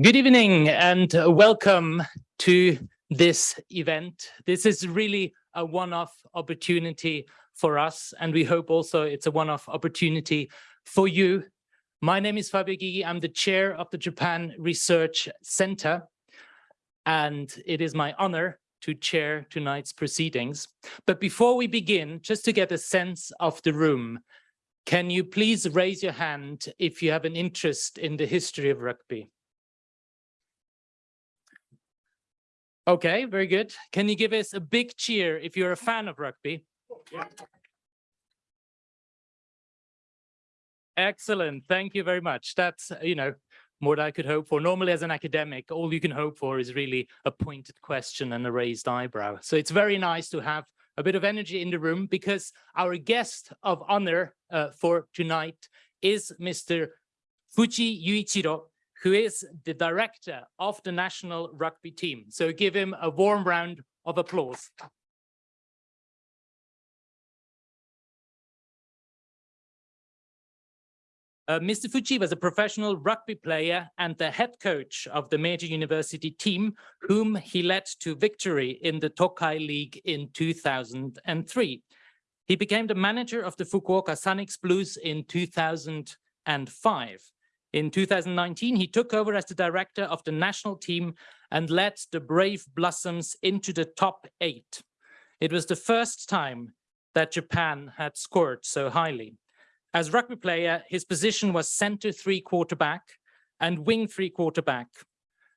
Good evening and uh, welcome to this event. This is really a one-off opportunity for us, and we hope also it's a one-off opportunity for you. My name is Fabio Gygi. I'm the chair of the Japan Research Center, and it is my honor to chair tonight's proceedings. But before we begin, just to get a sense of the room, can you please raise your hand if you have an interest in the history of rugby? Okay, very good. Can you give us a big cheer if you're a fan of rugby? Excellent. Thank you very much. That's, you know, more than I could hope for. Normally as an academic, all you can hope for is really a pointed question and a raised eyebrow. So it's very nice to have a bit of energy in the room because our guest of honor uh, for tonight is Mr. Fuji Yuichiro, who is the director of the national rugby team. So give him a warm round of applause. Uh, Mr. Fuji was a professional rugby player and the head coach of the Meiji University team, whom he led to victory in the Tokai League in 2003. He became the manager of the Fukuoka Sanix Blues in 2005. In 2019, he took over as the director of the national team and led the Brave Blossoms into the top eight. It was the first time that Japan had scored so highly. As rugby player, his position was center three quarterback and wing three quarterback.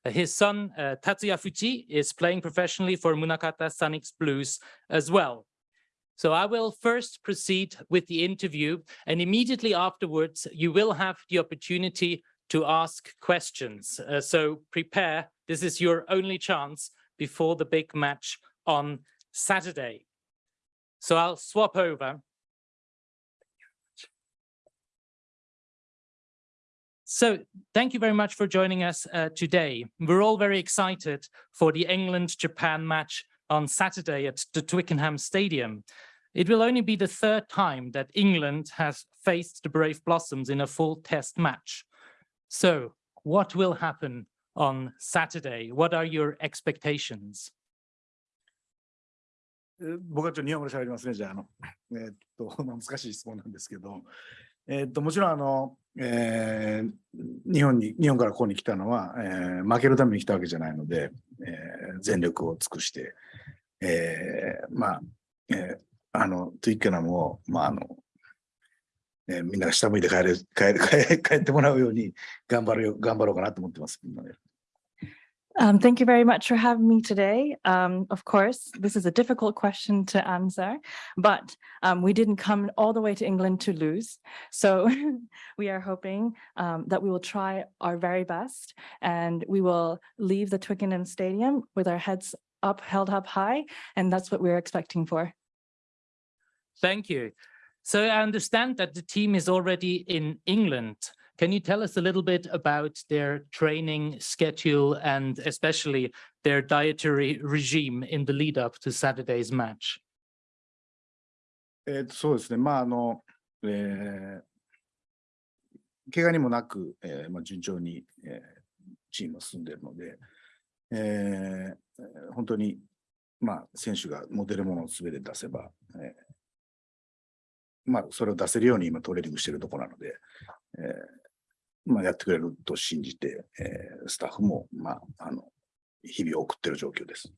His son, uh, Tatsuya Fuji, is playing professionally for Munakata Sanix Blues as well. So I will first proceed with the interview and immediately afterwards you will have the opportunity to ask questions. Uh, so prepare, this is your only chance before the big match on Saturday. So I'll swap over. So thank you very much for joining us uh, today. We're all very excited for the England-Japan match on Saturday at the Twickenham Stadium. It will only be the third time that England has faced the Brave Blossoms in a full test match. So what will happen on Saturday? What are your expectations? 僕はちょっと日本語で喋りますね、じゃあ、あの、えー、っと、難しい質問なんですけど、えー、っと、もちろん、あの、えー、日本に、日本からここに来たのは、えー、負けるために来たわけじゃないので、えー、全力を尽くして、えー、まあ、えー、 あの、トゥイッケナムを、まあ、あの、えー、みんなが下向いて帰れ、帰れ、帰ってもらうように頑張るよ、頑張ろうかなと思ってます。Um, thank you very much for having me today. Um, of course, this is a difficult question to answer, but um, we didn't come all the way to England to lose. So we are hoping um, that we will try our very best and we will leave the Twickenham Stadium with our heads up, held up high, and that's what we're expecting for. Thank you. So I understand that the team is already in England. Can you tell us a little bit about their training schedule and especially their dietary regime in the lead up to Saturday's match? えっと、そうですね。まあ、あの、えー、怪我にもなく、えーまあ、順調に、えー、チームは進んでいるので、えー、本当に、まあ、選手が持てるものを全て出せば、え まあ、それを出せるように今トレーニングしているところなので、えー、まあ、やってくれると信じて、えー、スタッフも、まあ、あの、日々送っている状況です。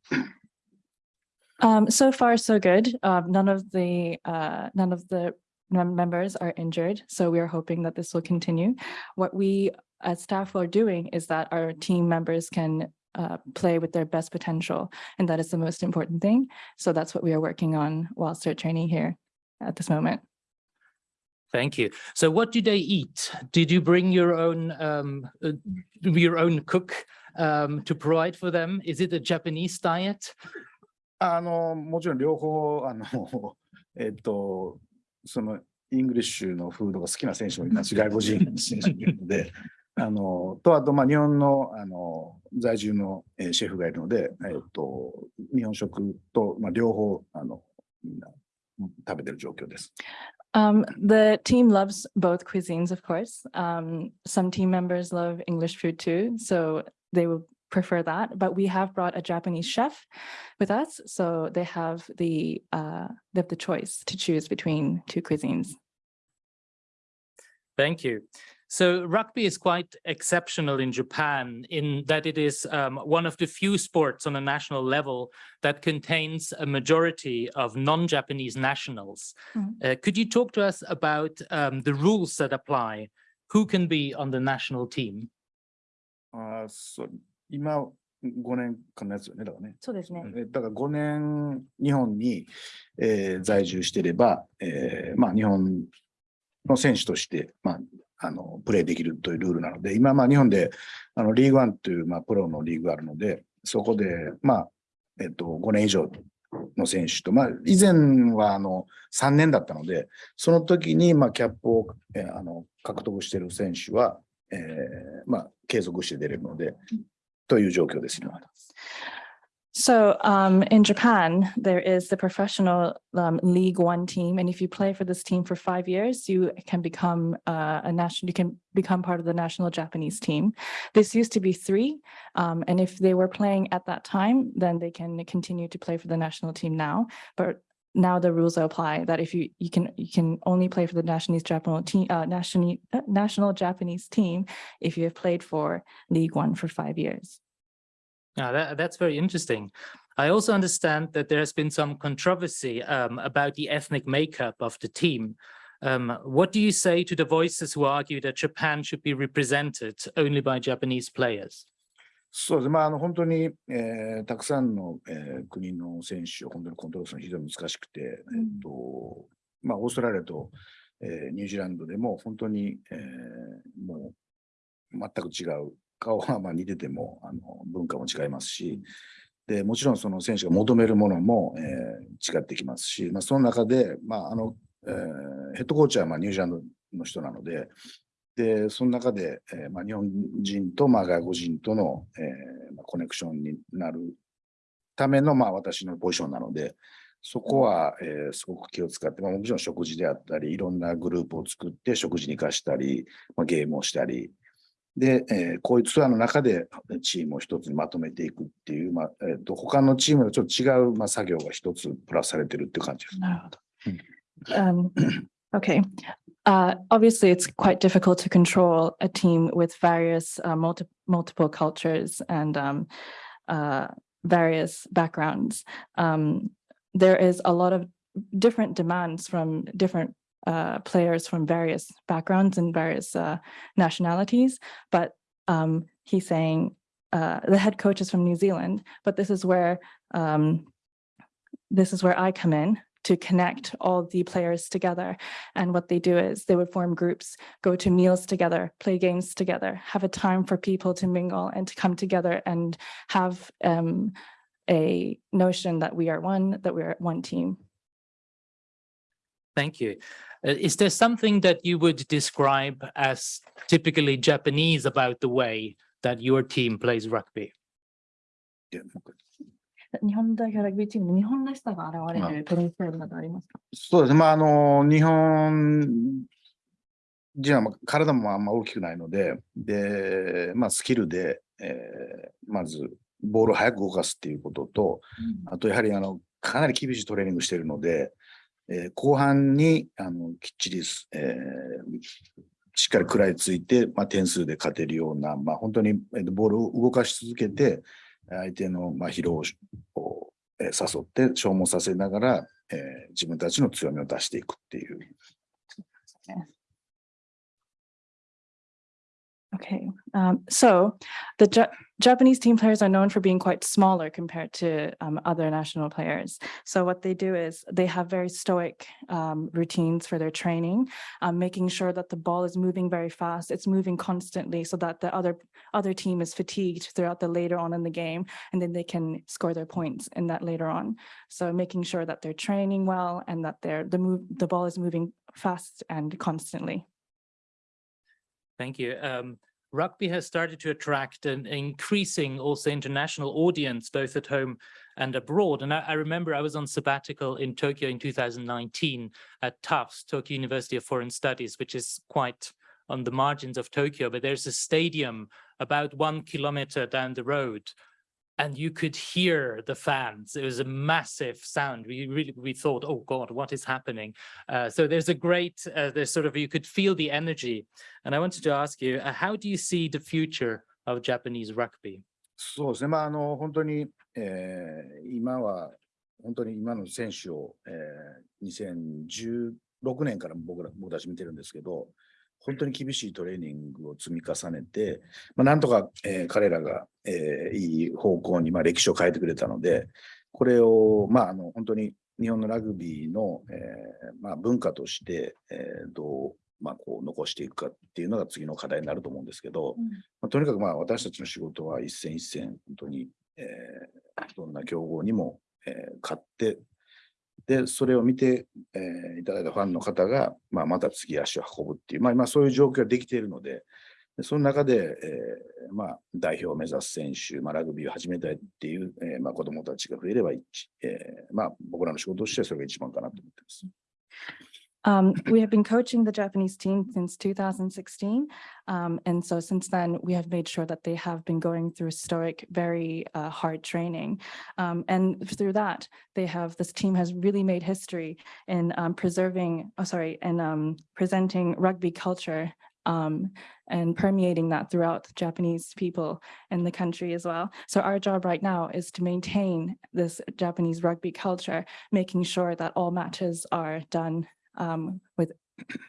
Um, so far, so good. Uh, none of the uh, none of the members are injured, so we are hoping that this will continue. What we as staff are doing is that our team members can uh, play with their best potential, and that is the most important thing. So that's what we are working on whilst they're training here at this moment. Thank you. So what do they eat? Did you bring your own um, uh, your own cook um, to provide for them? Is it a Japanese diet? あの、もちろん両方、あの、えっと、その、イングリッシュのフードが好きな選手もいますし、外国人選手もいるので、あの、と、あと、まあ、日本の、あの、在住の、えー、シェフがいるので、えっと、日本食と、まあ、両方、あの、みんな食べてる状況です。 Um, the team loves both cuisines, of course. Um, some team members love English food too, so they will prefer that. But we have brought a Japanese chef with us, so they have the uh, they have the choice to choose between two cuisines. Thank you. So rugby is quite exceptional in Japan in that it is um, one of the few sports on a national level that contains a majority of non-Japanese nationals. Mm -hmm. uh, could you talk to us about um, the rules that apply? Who can be on the national team? Uh, so, 今5年間のやつよね、だからね。そうですね。だから5年日本に、えー、在住してれば、えー、まあ日本の選手として、まああのプレーできるというルールなので、今、まあ、日本であのリーグワンという、まあ、プロのリーグがあるので、そこで、まあえっと、5年以上の選手と、まあ、以前はあの3年だったので、その時に、まあ、キャップを、えーあの獲得している選手は、えーまあ、継続して出れるので、という状況です、今。So um, in Japan, there is the professional um, League One team, and if you play for this team for five years, you can become uh, a national. You can become part of the national Japanese team. This used to be three, um, and if they were playing at that time, then they can continue to play for the national team now. But now the rules apply that if you you can you can only play for the national Japanese team uh, national uh, national Japanese team if you have played for League One for five years. Now that, that's very interesting. I also understand that there has been some controversy um, about the ethnic makeup of the team. Um, what do you say to the voices who argue that Japan should be represented only by Japanese players? そうですね。まあ、あの、本当に、えーたくさんの、えー国の選手を本当にコントロールするのは非常に難しくて、えっと、まあ、オーストラリアと、えーニュージーランドでも本当に、えーもう全く違う。 顔はまあ似てても、あの、文化も違いますし、で、もちろんその選手が求めるものも、えー違ってきますし、まあ、その中で、まあ、あの、えーヘッドコーチはまあニュージーランドの人なので、で、その中で、えーまあ、日本人とまあ外国人との、えーまあ、コネクションになるためのまあ私のポジションなので、そこは、えーすごく気を使って、まあ、もちろん食事であったり、いろんなグループを作って食事に活かしたり、まあ、ゲームをしたり、で、えーこういうツアーの中でチームを一つにまとめていくっていう、まあえーと他のチームとちょっと違う、まあ、作業が一つプラスされてるっていう感じです。Um, okay. Uh, obviously, it's quite difficult to control a team with various uh, multi- multiple cultures and um, uh, various backgrounds. Um, there is a lot of different demands from different uh, players from various backgrounds and various uh, nationalities. But um, he's saying uh, the head coach is from New Zealand, but this is where um, this is where I come in to connect all the players together. And what they do is they would form groups, go to meals together, play games together, have a time for people to mingle and to come together and have um, a notion that we are one, that we're one team. Thank you. Uh, is there something that you would describe as typically Japanese about the way that your team plays rugby? でもう一回日本代表ラグビーチームの日本らしさが現れるプレースタイルなどありますか？そうですね。まあ、あの、日本人はまあ体もあんま大きくないので、で、まあ、スキルで、えーまず、ボールを早く動かすっていうことと、あと、やはり、あの、かなり厳しいトレーニングしているので、えー後半に、あの、きっちり、えーしっかり食らいついて、まあ、点数で勝てるような、まあ、本当に、えーボールを動かし続けて、相手の、まあ、疲労を、えー誘って消耗させながら、えー自分たちの強みを出していくっていう。Okay, um, so the Ja- Japanese team players are known for being quite smaller compared to um, other national players. So what they do is they have very stoic um, routines for their training, um, making sure that the ball is moving very fast. It's moving constantly so that the other other team is fatigued throughout the later on in the game, and then they can score their points in that later on. So making sure that they're training well and that they're the move the ball is moving fast and constantly. Thank you. Um, rugby has started to attract an increasing also international audience, both at home and abroad. And I, I remember I was on sabbatical in Tokyo in 2019 at TUFS, Tokyo University of Foreign Studies, which is quite on the margins of Tokyo, but there's a stadium about one kilometer down the road and you could hear the fans. It was a massive sound. We really, we thought, oh God, what is happening? Uh, so there's a great, uh, there's sort of, you could feel the energy. And I wanted to ask you, uh, how do you see the future of Japanese rugby? そうですね、まあ、あの本当に、えー今は、本当に今の選手を、えー2016年から僕ら僕たち見てるんですけど、本当に厳しいトレーニングを積み重ねて、まあ、なんとか、えー彼らが、 えーいい方向に、まあ、歴史を変えてくれたので、これを、まあ、あの本当に日本のラグビーの、えーまあ、文化として、えーどう、まあ、こう残していくかっていうのが次の課題になると思うんですけど、まあ、とにかくまあ私たちの仕事は一戦一戦、本当に、えーどんな競合にも、えー勝って、で、それを見て、えーいただいたファンの方が、まあ、また次足を運ぶっていう、まあ、今そういう状況ができているので、でその中で、えーまあ、代表を目指す選手、まあ、ラグビーを始めたいっていう、えーまあ、子どもたちが増えれば一、えーまあ、僕らの仕事としてはそれが一番かなと思ってます。 Um, we have been coaching the Japanese team since 2016. Um, and so since then, we have made sure that they have been going through stoic, very uh, hard training. Um, and through that, they have, this team has really made history in um, preserving, oh, sorry, and um, presenting rugby culture um, and permeating that throughout Japanese people in the country as well. So our job right now is to maintain this Japanese rugby culture, making sure that all matches are done um, with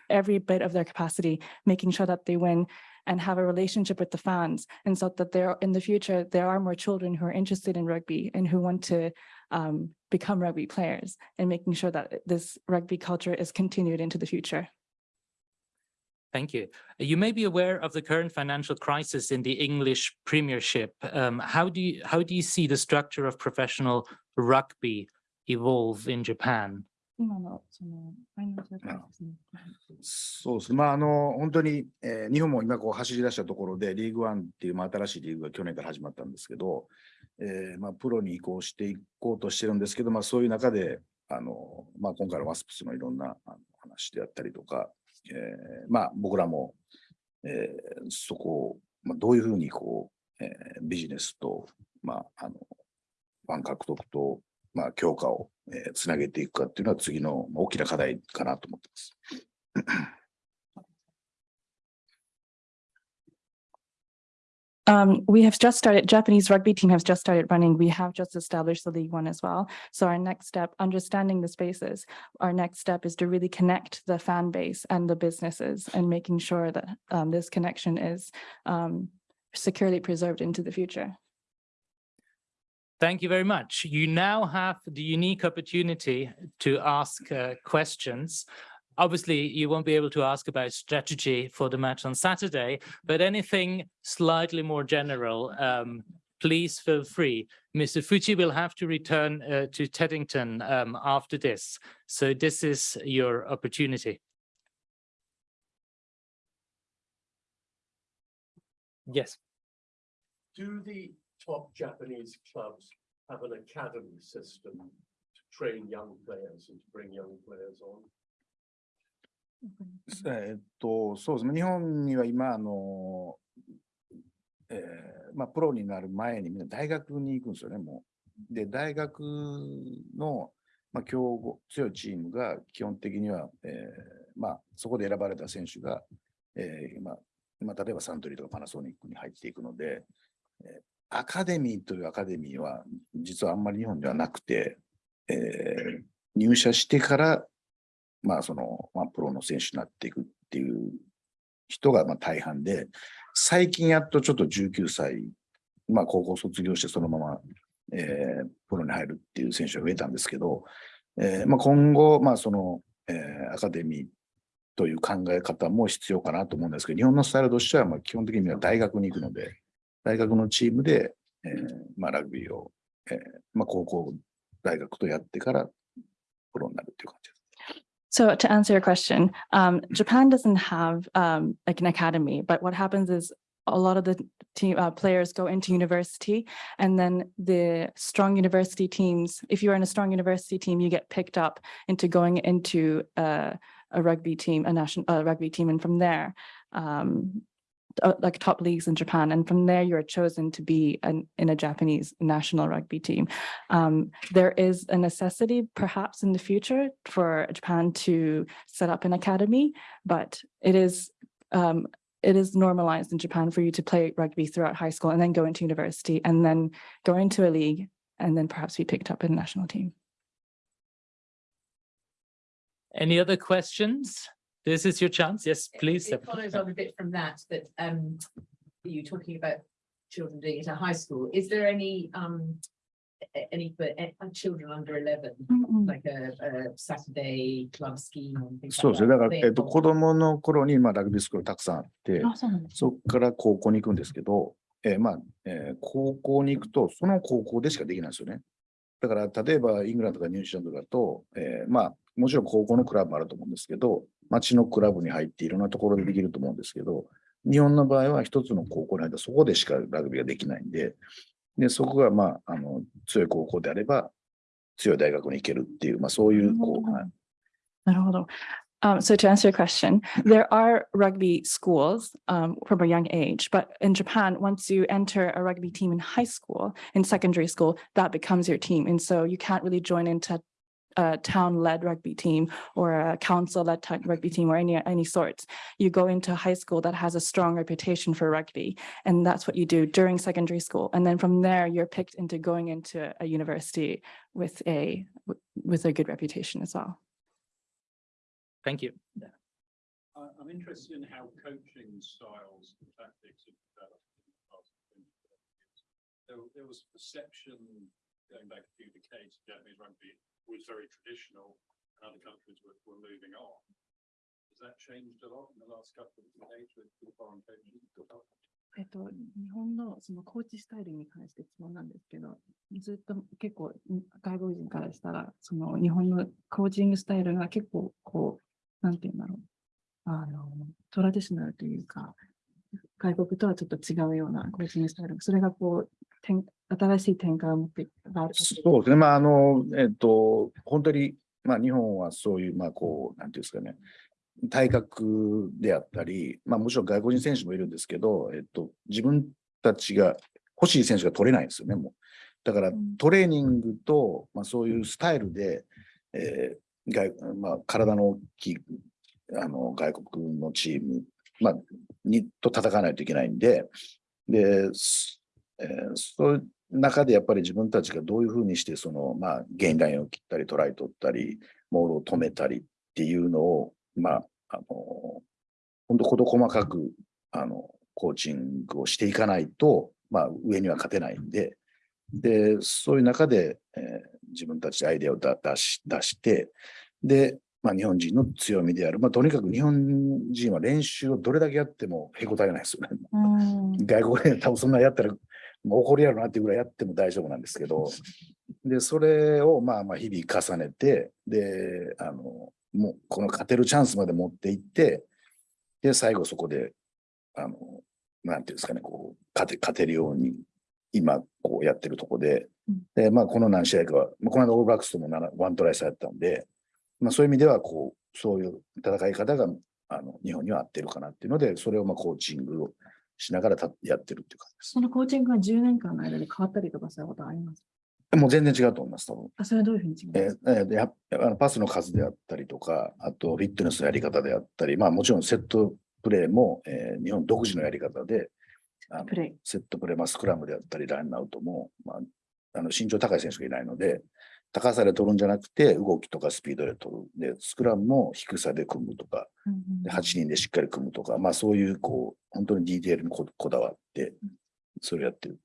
every bit of their capacity, making sure that they win and have a relationship with the fans. And so that there, in the future, there are more children who are interested in rugby and who want to um, become rugby players and making sure that this rugby culture is continued into the future. Thank you. You may be aware of the current financial crisis in the English Premiership. Um, how do you how do you see the structure of professional rugby evolve in Japan? 今のそのファイナンシャルクライシスのそうですね。まあ、あの、本当に、えー日本も今こう走り出したところで、リーグワンっていう、まあ、新しいリーグが去年から始まったんですけど、えーまあ、プロに移行していこうとしてるんですけど、まあ、そういう中で、あの、まあ、今回のワスプスのいろんなあの話であったりとか、えーまあ、僕らも、えーそこを、まあ、どういうふうにこう、えービジネスと、まあ、あの、ファン獲得と、まあ、強化を、えーつなげていくかっていうのは次の大きな課題かなと思ってます。Um, we have just started, Japanese rugby team has just started running. We have just established the League One as well. So our next step, understanding the spaces, our next step is to really connect the fan base and the businesses and making sure that um, this connection is um, securely preserved into the future. Thank you very much. You now have the unique opportunity to ask uh, questions. Obviously, you won't be able to ask about strategy for the match on Saturday, but anything slightly more general, um, please feel free. Mr. Fuji will have to return uh, to Teddington um, after this. So this is your opportunity. Yes. Do the top Japanese clubs have an academy system to train young players and to bring young players on? えーっと、そうですね。日本には今、あの、えーまあ、プロになる前にみんな大学に行くんですよね、もう。で、大学の、まあ、強豪、強いチームが基本的には、えーまあ、そこで選ばれた選手が、えーまあ、まあ、例えばサントリーとかパナソニックに入っていくので、えーアカデミーというアカデミーは、実はあんまり日本ではなくて、えー入社してから、まあ、その、まあ、プロの選手になっていくっていう人がまあ大半で、最近やっとちょっと19歳、まあ、高校卒業してそのまま、えープロに入るっていう選手が増えたんですけど、えーまあ、今後、まあ、その、えーアカデミーという考え方も必要かなと思うんですけど、日本のスタイルとしては、まあ、基本的には大学に行くので、大学のチームで、えーまあ、ラグビーを、えーまあ、高校、大学とやってからプロになるっていう感じです。So to answer your question, um, Japan doesn't have um, like an academy, but what happens is a lot of the team uh, players go into university and then the strong university teams, if you're in a strong university team, you get picked up into going into uh, a rugby team, a national rugby team. And from there, um, uh, like top leagues in Japan. And from there, you're chosen to be an, in a Japanese national rugby team. Um, there is a necessity perhaps in the future for Japan to set up an academy, but it is um, it is normalized in Japan for you to play rugby throughout high school and then go into university and then go into a league and then perhaps be picked up in a national team. Any other questions? This is your chance. Yes, It- please. It follows on a bit from that, that um, you talking about children doing it at high school. Is there any um, any for eh, uh, children under eleven, like a a Saturday club scheme そう like ですね。だ that? から、えっと、子供の頃に、まあ、ラグビースクールたくさんあって、あ、そうなんです。そこから高校に行くんですけど、えーまあ、えー高校に行くと、その高校でしかできないんですよね。だから、例えば、イングランドとかニュージーランドだと、えーまあ、もちろん高校のクラブもあると思うんですけど、町のクラブに入っていろんなところでできると思うんですけど、日本の場合は一つの高校に入ったらそこでしかラグビーができないんで、で、そこが、まあ、あの、強い高校であれば、強い大学に行けるっていう、まあ、そういう、こう、はいなるほど。Um, so to answer your question, there are rugby schools um, from a young age, but in Japan, once you enter a rugby team in high school, in secondary school, that becomes your team. And so you can't really join into a town-led rugby team or a council-led rugby team or any any sorts. You go into high school that has a strong reputation for rugby, and that's what you do during secondary school. And then from there, you're picked into going into a university with a with a good reputation as well. Thank you. I- I'm interested in how coaching styles and tactics have developed in the past 20, years. There, there was a perception going back a few decades, Japanese rugby was very traditional and other countries were, were moving on. Has that changed a lot in the last couple of decades with with foreign coaching? えっと、日本のそのコーチスタイルに関して質問なんですけど、ずっと結構外国人からしたら、その日本のコーチングスタイルが結構こう、なんていうんだろう。あの、トラディショナルというか、外国とはちょっと違うようなコーチングスタイル。それがこう、転新しい展開を持って。そうですね。まあ、あの、えっと、本当に、まあ、日本はそういう、まあ、こう、なんていうんですかね、体格であったり、まあ、もちろん外国人選手もいるんですけど、えっと、自分たちが欲しい選手が取れないんですよね、もう。だからうん、トレーニングと、まあ、そういうスタイルで、えー外まあ、体の大きいあの外国のチーム、まあ、にと戦わないといけないんで、で、すえーそ中でやっぱり自分たちがどういうふうにして、その、まあ、ゲインラインを切ったり、トライ取ったり、モールを止めたりっていうのを、まあ、あの、本当事細かく、あの、コーチングをしていかないと、まあ、上には勝てないんで、で、そういう中で、えー自分たちでアイデアをだ出し出して、で、まあ、日本人の強みである、まあ、とにかく日本人は練習をどれだけやってもへこたれないですよね。うん。外国で多分そんなやったら、怒りやろなっていうぐらいやっても大丈夫なんですけど、で、それをまあまあ日々重ねて、で、あの、もうこの勝てるチャンスまで持っていって、で、最後そこで、あの、なんていうんですかね、こう、勝て、勝てるように、今、こうやってるとこでうん、で、まあ、この何試合かは、まあこの間オールブラックスとも7ワントライ差やったんで、まあ、そういう意味では、こう、そういう戦い方が、あの、日本には合ってるかなっていうので、それをまあ、コーチングをしながらたやってるっていう感じです。そのコーチングが10年間の間で変わったりとかしたことあります？もう全然違うと思います、多分。あ、それはどういうふうに違えーえーでやあのパスの数であったりとか、あとフィットネスのやり方であったり、まあもちろんセットプレーも、えー日本独自のやり方で、あのプレセットプレー、まあ、スクラムであったり、ランアウトも、まあ、あの身長高い選手がいないので、高さで取るんじゃなくて、動きとかスピードで取る。で、スクラムも低さで組むとか、で8人でしっかり組むとか、まあそういう、こう、本当にディテールにここだわって、それをやってる。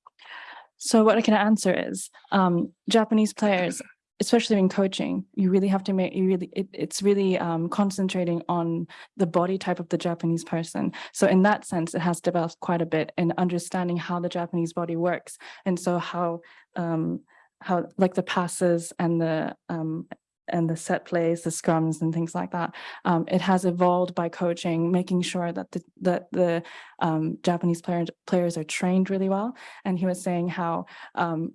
So what I can answer is, um, Japanese players, especially in coaching, you really have to make, you really, it, it's really, um, concentrating on the body type of the Japanese person. So in that sense, it has developed quite a bit in understanding how the Japanese body works. And so how, um, how like the passes and the, um, and the set plays, the scrums and things like that. Um, it has evolved by coaching, making sure that the, that the um, Japanese players, players are trained really well. And he was saying how um,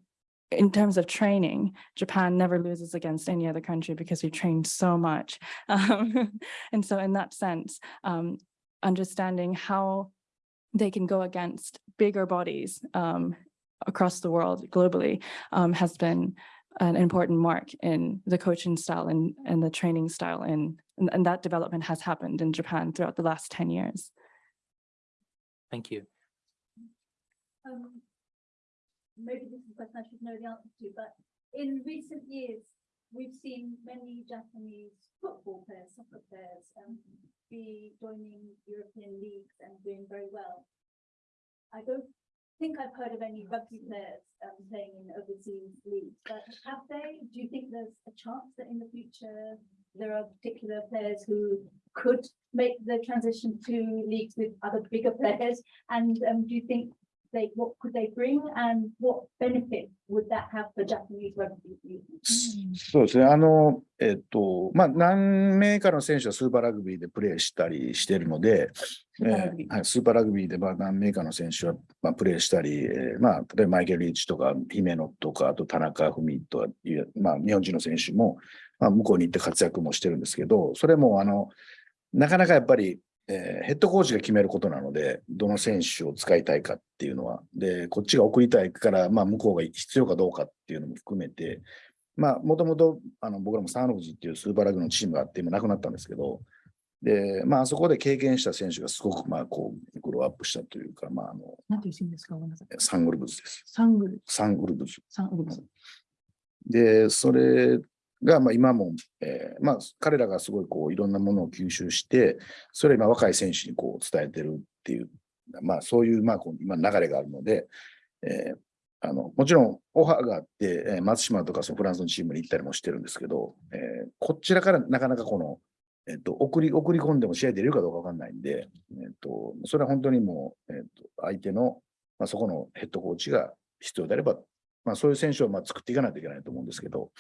in terms of training, Japan never loses against any other country because we train so much. Um, and so in that sense, um, understanding how they can go against bigger bodies um, across the world globally um, has been an important mark in the coaching style and, and the training style and, and, and that development has happened in Japan throughout the last 10 years. Thank you. um, maybe this is a question I should know the answer to, but in recent years, we've seen many Japanese football players, soccer players, um, be joining European leagues and doing very well. I don't think I've heard of any rugby players, um, playing in overseas leagues, but have they? Do you think there's a chance that in the future there are particular players who could make the transition to leagues with other bigger players? And, um, do you think they, what could they bring and what benefit would that have for Japanese rugby? そうですね。あの、えっと、まあ、何名かの選手はスーパーラグビーでプレーしたりしているので、スーパーラグビーえーはい、スーパーラグビーでまあ何名かの選手はまあプレーしたり、えーまあ、例えばマイケル・リーチとか、姫野とか、あと田中文という、まあ、日本人の選手も、まあ、向こうに行って活躍もしてるんですけど、それも、あの、なかなかやっぱり、えーヘッドコーチが決めることなので、どの選手を使いたいかっていうのは、で、こっちが送りたいから、まあ、向こうが必要かどうかっていうのも含めて、まあ、もともと、あの、僕らもサンロフジっていうスーパーラグのチームがあって、今なくなったんですけど、で、まあ、あそこで経験した選手がすごく、まあ、こう、グローアップしたというか、まあ、あの、なんていうシーンですか？ごめんなさい。サングルブズです。サングル、サングルブズ。サングル。で、それが、まあ、今も、えーまあ、彼らがすごい、こう、いろんなものを吸収して、それを今、若い選手にこう、伝えてるっていう、まあ、そういう、まあ、こう今、流れがあるので、えーあの、もちろん、オファーがあって、えー松島とか、そのフランスのチームに行ったりもしてるんですけど、えーこちらからなかなかこの、えっと、送り、送り込んでも試合出れるかどうかわかんないんで、えっと、それは本当にもう、えっと、相手の、まあ、そこのヘッドコーチが必要であれば、まあ、そういう選手をまあ作っていかないといけないと思うんですけど、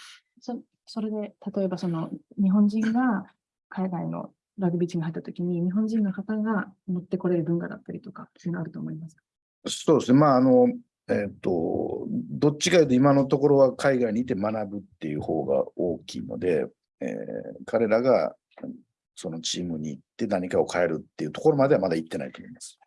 そそれで、例えばその日本人が海外のラグビーチームに入ったときに、日本人の方が持ってこれる文化だったりとか、そういうのあると思いますか？そうですね。まあ、あの、えっ、と、どっちかというと今のところは海外にいて学ぶっていう方が大きいので、えー彼らがそのチームに行って何かを変えるっていうところまではまだ行ってないと思います。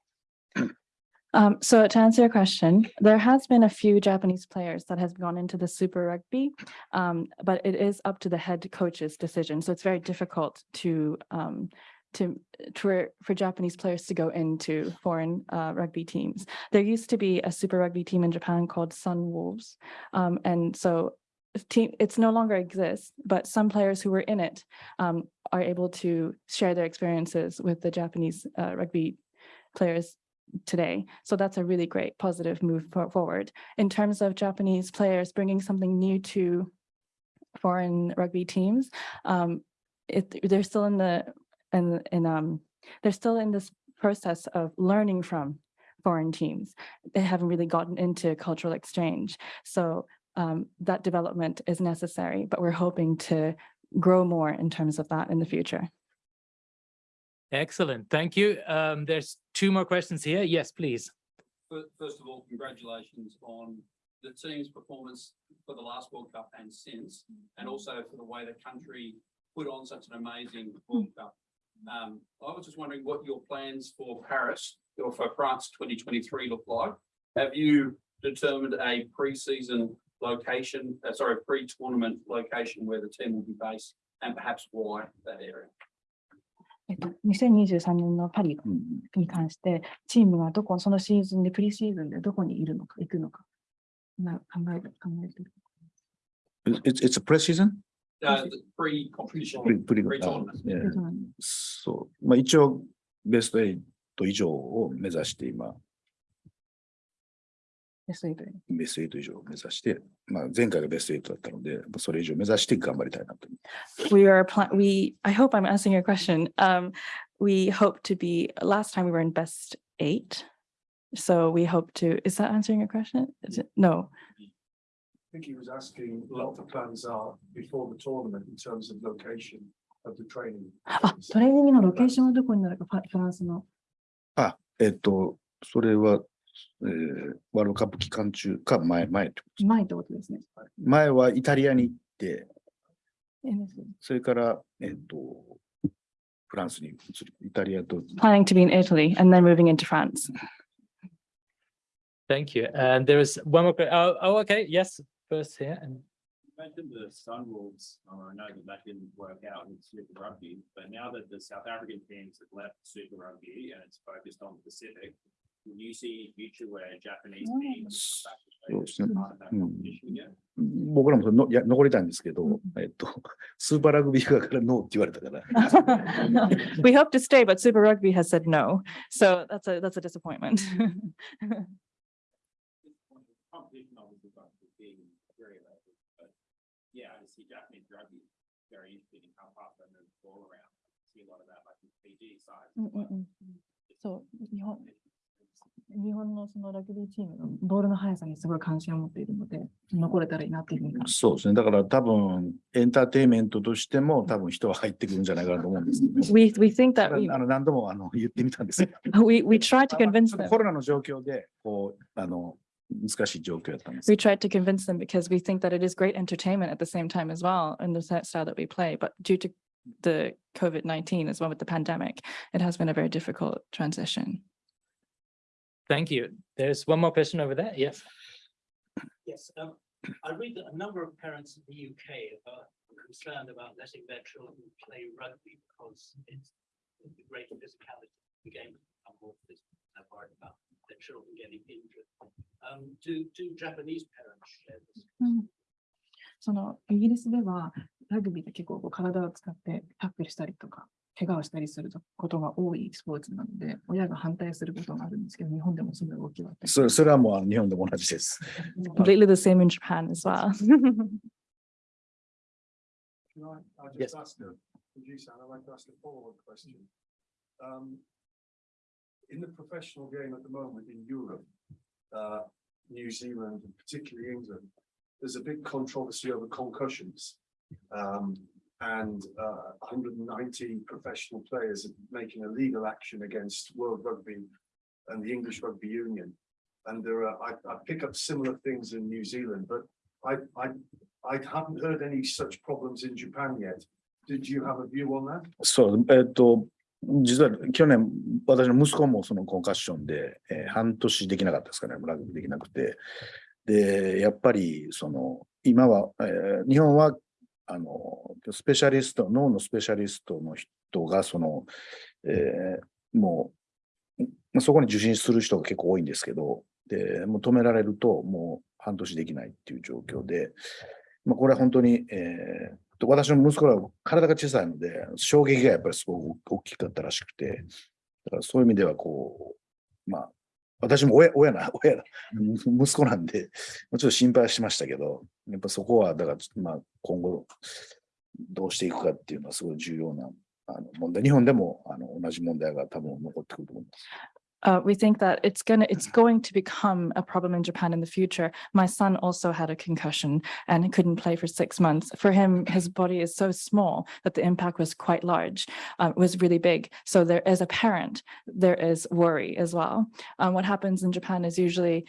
Um, so to answer your question, there has been a few Japanese players that has gone into the Super Rugby, um, but it is up to the head coach's decision. So it's very difficult to um, to for, for Japanese players to go into foreign uh, rugby teams. There used to be a Super Rugby team in Japan called Sunwolves, um, and so team it's no longer exists. But some players who were in it um, are able to share their experiences with the Japanese uh, rugby players today. So that's a really great positive move for- forward. In terms of Japanese players bringing something new to foreign rugby teams, um, it, they're still in the, in, in, um, they're still in this process of learning from foreign teams. They haven't really gotten into cultural exchange. So um, that development is necessary, but we're hoping to grow more in terms of that in the future. Excellent. Thank you. Um, there's two more questions here. Yes, please. First of all, congratulations on the team's performance for the last World Cup and since, and also for the way the country put on such an amazing World Cup. Um, I was just wondering what your plans for Paris or for France twenty twenty-three look like. Have you determined a pre-season location, uh, sorry, pre-tournament location where the team will be based and perhaps why that area? えっと、2023年のパリうんに関して、チームがどこ、そのシーズンで、プリシーズンでどこにいるのか、行くのか、な考えて、考えてる。It's, it's a preseason? Uh, pre-competition, Pre- pre- 何そう。まあ一応、ベスト8以上を目指して今、ベスト8にベスト8以上を目指して、まあ前回がベスト8だったので、それ以上目指して頑張りたいなと。We are, pla- we, I hope I'm answering your question. Um, we hope to be, last time we were in best eight. So we hope to, is that answering your question? Is it, no, think he was asking what the plans are before the tournament in terms of location of the training. あ、トレーニングのロケーションはどこになるか、フランスの。えっと、それは、えーワールドカップ期間中か前、前ってことです前ってことですね。前はイタリアに行って、 Planning それから、えっと、フランスに移る。イタリアと to be in Italy and then moving into France. Thank you. And there is one more, que- oh, oh, okay, yes, first here and You mentioned the Sunwolves, uh, I know that that didn't work out in Super Rugby, but now that the South African teams have left Super Rugby and it's focused on the Pacific, will you see a future where Japanese teams come back to playそうですね as part of that うん competition again? 僕らもそれのいや残りたいんですけど、えっと、スーパーラグビー側からノーって言われたから、 We hope to stay, but Super Rugby has said no. So that's a, that's a disappointment. Competition obviously got to be very level, but yeah, I see Japanese rugby very interested in how fast they move the ball around. See a lot of that like in PG side. うんうんうんそう、日本、 日本のそのラグビーチームのボールの速さにすごい関心を持っているので、残れたらいいなっていうふうにそうですね。だから多分、エンターテインメントとしても多分人は入ってくるんじゃないかなと思うんですけど。We, we think that we, あの何度もあの言ってみたんですよ。we, we tried to まあ convince them. コロナの状況で、こう、あの、難しい状況やったんです We。tried to convince them because we think that it is great entertainment at the same time as well in the style that we play. But due to the COVID-19 as well with the pandemic, it has been a very difficult transition. thank you. There's one more question over there. Yes. Yes, um, I read that a number of parents in the UK are concerned about letting their children play rugby because it's the great physicality of the game. become more physical. They're worried about their children getting injured. Um, do, do Japanese parents share this? そのイギリスではラグビーって結構こう体を使ってタックルしたりとか、 怪我をしたりすることが多いスポーツなので、親が反対することがあるんですけど、日本でもそういう動きはあったりそれそれはもうあの日本でも同じです。completely the same in Japan as well. Can I, I Yes. just ask a, producer, I'd like to ask a follow-up question. Um, in the professional game at the moment in Europe, uh, New Zealand, and particularly England, there's a big controversy over concussions. Um, and, uh, hundred and ninety professional players making a legal action against World Rugby and the English Rugby Union. And there are, I, I pick up similar things in New Zealand, but I, I, I haven't heard any such problems in Japan yet. Did you have a view on that? そう、えっと、実は去年、私の息子もそのコンカッションで、えー半年できなかったですかね、ラグビーできなくて。で、やっぱり、その、今は、えー日本は、あの、スペシャリスト、脳のスペシャリストの人が、その、えーもう、そこに受診する人が結構多いんですけど、で、もう止められると、もう半年できないっていう状況で、まあ、これは本当に、えー私の息子らは体が小さいので、衝撃がやっぱりすごく大きかったらしくて、だからそういう意味ではこう、まあ、私も親、親な、親な、息子なんで、まあちょっと心配はしましたけど、やっぱそこは、だから、まあ、今後、どうしていくかっていうのはすごい重要なあの問題。日本でもあの同じ問題が多分残ってくると思います。Uh, we think that it's gonna, it's going to become a problem in Japan in the future. My son also had a concussion and couldn't play for six months. For him, his body is so small that the impact was quite large, uh, was really big. So there, as a parent, there is worry as well. Um, what happens in Japan is usually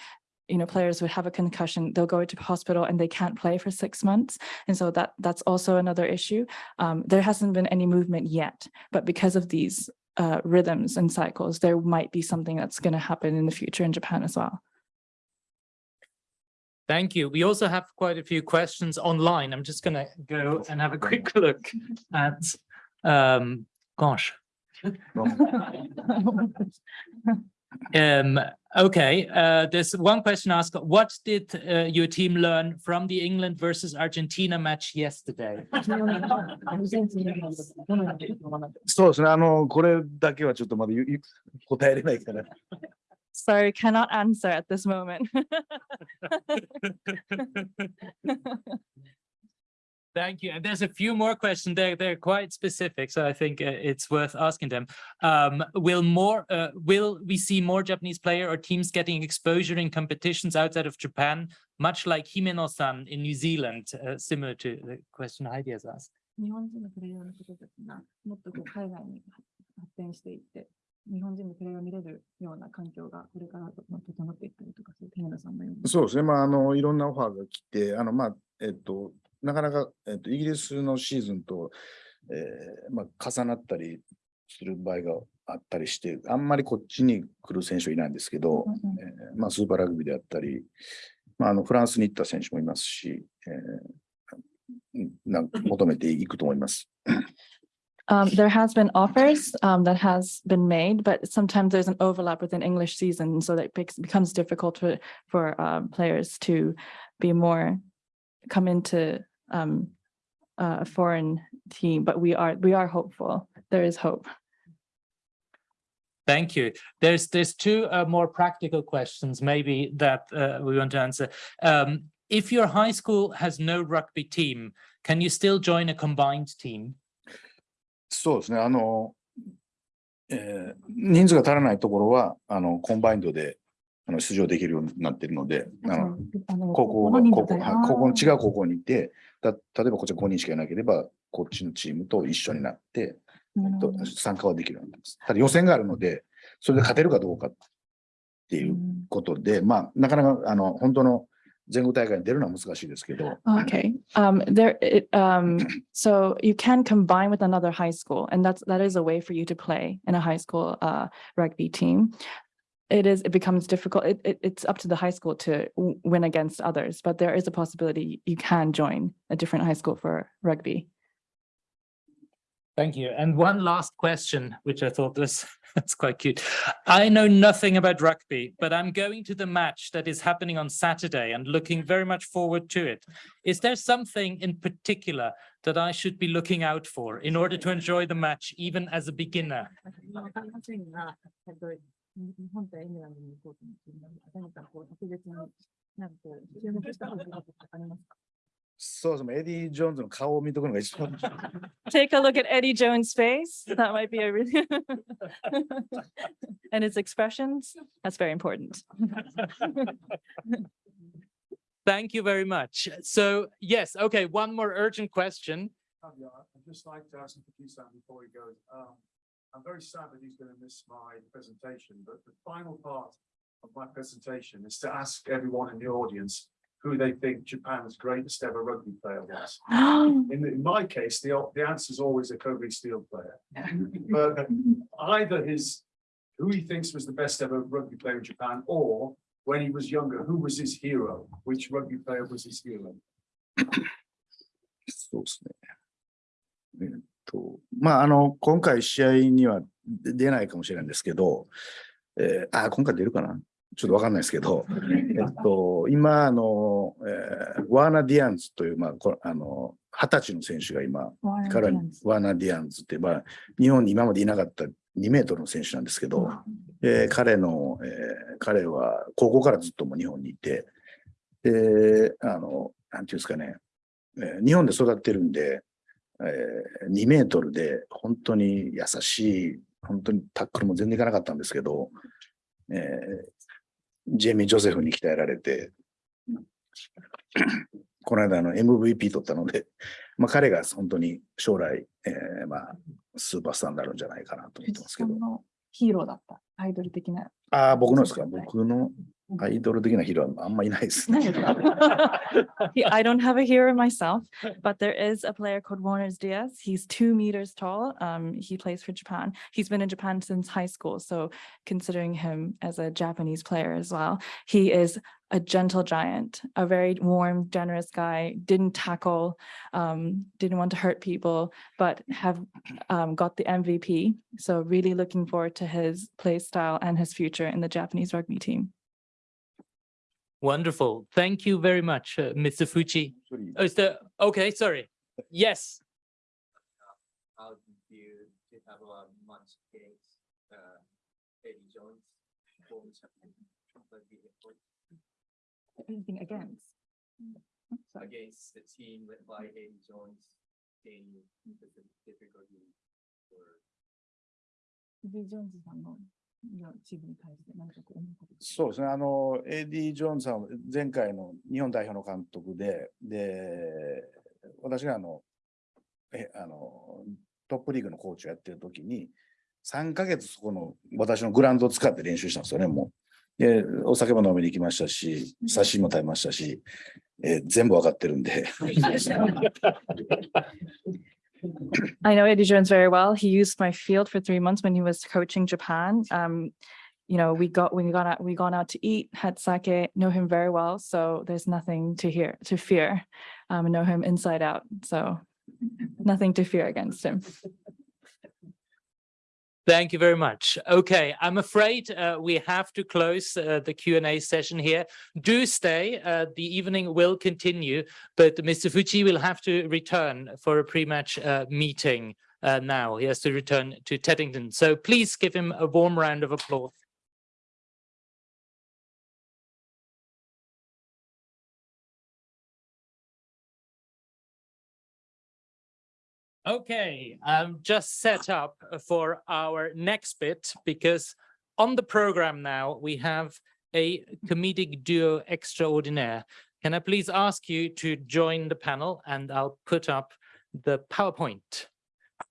you know, players would have a concussion, they'll go to hospital and they can't play for six months. And so that that's also another issue. Um, there hasn't been any movement yet, but because of these uh, rhythms and cycles, there might be something that's going to happen in the future in Japan as well. Thank you. We also have quite a few questions online. I'm just gonna go and have a quick look at, um, gosh. Um, okay, uh, there's one question asked, what did uh, your team learn from the England versus Argentina match yesterday? そうですね、あの、これだけはちょっとまだ言う言う答えれないから。 Sorry, cannot answer at this moment. Thank Thank you. And there's a few more questions. They're, they're quite specific, so I think uh, it's worth asking them. Um, will more, uh, will we see more Japanese player or teams getting exposure in competitions outside of Japan, much like Himeno-san in New Zealand, uh, similar to the question Heidi has asked? 日本人のプレイヤーの方たちがもっとこう海外に発展していって、日本人のプレイヤーを見れるような環境がこれからと整っていったりとか、そういう田村さんのように。そうですね。まあ、あの、いろんなオファーが来て、あの、まあ、えっと、 なかなか、えっと、イギリスのシーズンと、えーまあ、重なったりする場合があったりして、あんまりこっちに来る選手はいないんですけど、えーまあ、スーパーラグビーであったり、まあ、あの、フランスに行った選手もいますし、えーうんなん求めていくと思います。Um, there has been offers um, that has been made, but sometimes there's an overlap with an English season, so that makes becomes difficult for for um, players to be more come into um, a foreign team. But we are we are hopeful. There is hope. Thank you. There's, there's two uh, more practical questions maybe that uh, we want to answer. Um, if your high school has no rugby team, can you still join a combined team? そうですね。あの、えー人数が足らないところは、あの、コンバインドで あの出場できるようになっているので、あの高校が、高校、はい高校の違う高校にいて、た例えばこっちは5人しかいなければ、こっちのチームと一緒になって、と参加はできるようになってます。ただ予選があるので、それで勝てるかどうかっていうことで、まあ、なかなか、あの、本当の全国大会に出るのは難しいですけど、Okay, um, there, it, um, so you can combine with another high school and that's, that is a way for you to play in a high school, uh, rugby team. It is, it becomes difficult. It, it, it's up to the high school to win against others, but there is a possibility you can join a different high school for rugby. Thank you. And one last question, which I thought was, that's quite cute. I know nothing about rugby, but I'm going to the match that is happening on Saturday and looking very much forward to it. Is there something in particular that I should be looking out for in order to enjoy the match, even as a beginner? わかりませんが、えっと、日本とイングランドに行こうと思っているので、何かこう特別になんかこう注目したことがありますかそうですね。エディ・ジョーンズの顔を見とくのが一番 Take a look at Eddie Jones' face. That might be a really and his expressions. That's very important. Thank you very much. So yes, okay, one more urgent question. Tanya, I'd just like to ask Kisan before he goes, um, I'm very sad that he's gonna miss my presentation, but the final part of my presentation is to ask everyone in the audience who they think Japan's greatest ever rugby player was. Oh. In, in my case, the, the answer is always a Kobe Steel player. But either his, who he thinks was the best ever rugby player in Japan, or when he was younger, who was his hero? Which rugby player was his hero? と、まあ、あの、今回試合には出出ないかもしれないんですけど、えーあ、今回出るかな？ちょっとわかんないですけど、えっと、今、あの、えーワーナ・ディアンズという、まあ、こあの、二十歳の選手が今、彼はワーナ・ディアンズって、まあ、日本に今までいなかった2メートルの選手なんですけど、えー彼の、えー彼は高校からずっともう日本にいて、で、あの、なんていうんですかね、えー日本で育ってるんで、えー2メートルで本当に優しい、本当にタックルも全然いかなかったんですけど、えージェイミー・ジョセフに鍛えられて、この間あの MVP 取ったので、まあ、彼が本当に将来、えーまあ、スーパースターになるんじゃないかなと思ってますけど。ヒーローだった。アイドル的な。ああ、僕のですか？はい僕のアイドル的なヒーローはあんまいないですね。I don't have a hero myself, but there is a player called Warner Dearns. He's two meters tall. Um, he plays for Japan. He's been in Japan since high school, so considering him as a Japanese player as well, he is a gentle giant, a very warm, generous guy, didn't tackle, um, didn't want to hurt people, but have um, got the MVP. So really looking forward to his play style and his future in the Japanese rugby team. Wonderful. Thank you very much, uh, Mr. Fuchi. Oh, is there, okay, sorry. Yes. How do you have a much case, Anything against? Sorry. Against the team led by Eddie Jones, in the difficulty or? Eddie Jones is not known. チームに対して何かこう思うことそうですね、あの、エディ・ジョーンズさんは前回の日本代表の監督で、で、私があの、え、あの、トップリーグのコーチをやってる時に、3ヶ月そこの私のグラウンドを使って練習したんですよね、もう。で、お酒も飲みに行きましたし、刺身も食べましたし、えー全部わかってるんで。I know Eddie Jones very well. He used my field for three months when he was coaching Japan. Um, you know, we got, we got out, we gone out to eat, had sake, know him very well. So there's nothing to hear, to fear. Um, know him inside out. So nothing to fear against him. Thank you very much. Okay, I'm afraid uh, we have to close uh, the Q&A session here. Do stay, uh, the evening will continue, but Mr. Fuji will have to return for a pre-match uh, meeting uh, now. He has to return to Teddington. So please give him a warm round of applause. Okay, I'm just set up for our next bit because on the program now we have a comedic duo extraordinaire. Can I please ask you to join the panel and I'll put up the PowerPoint.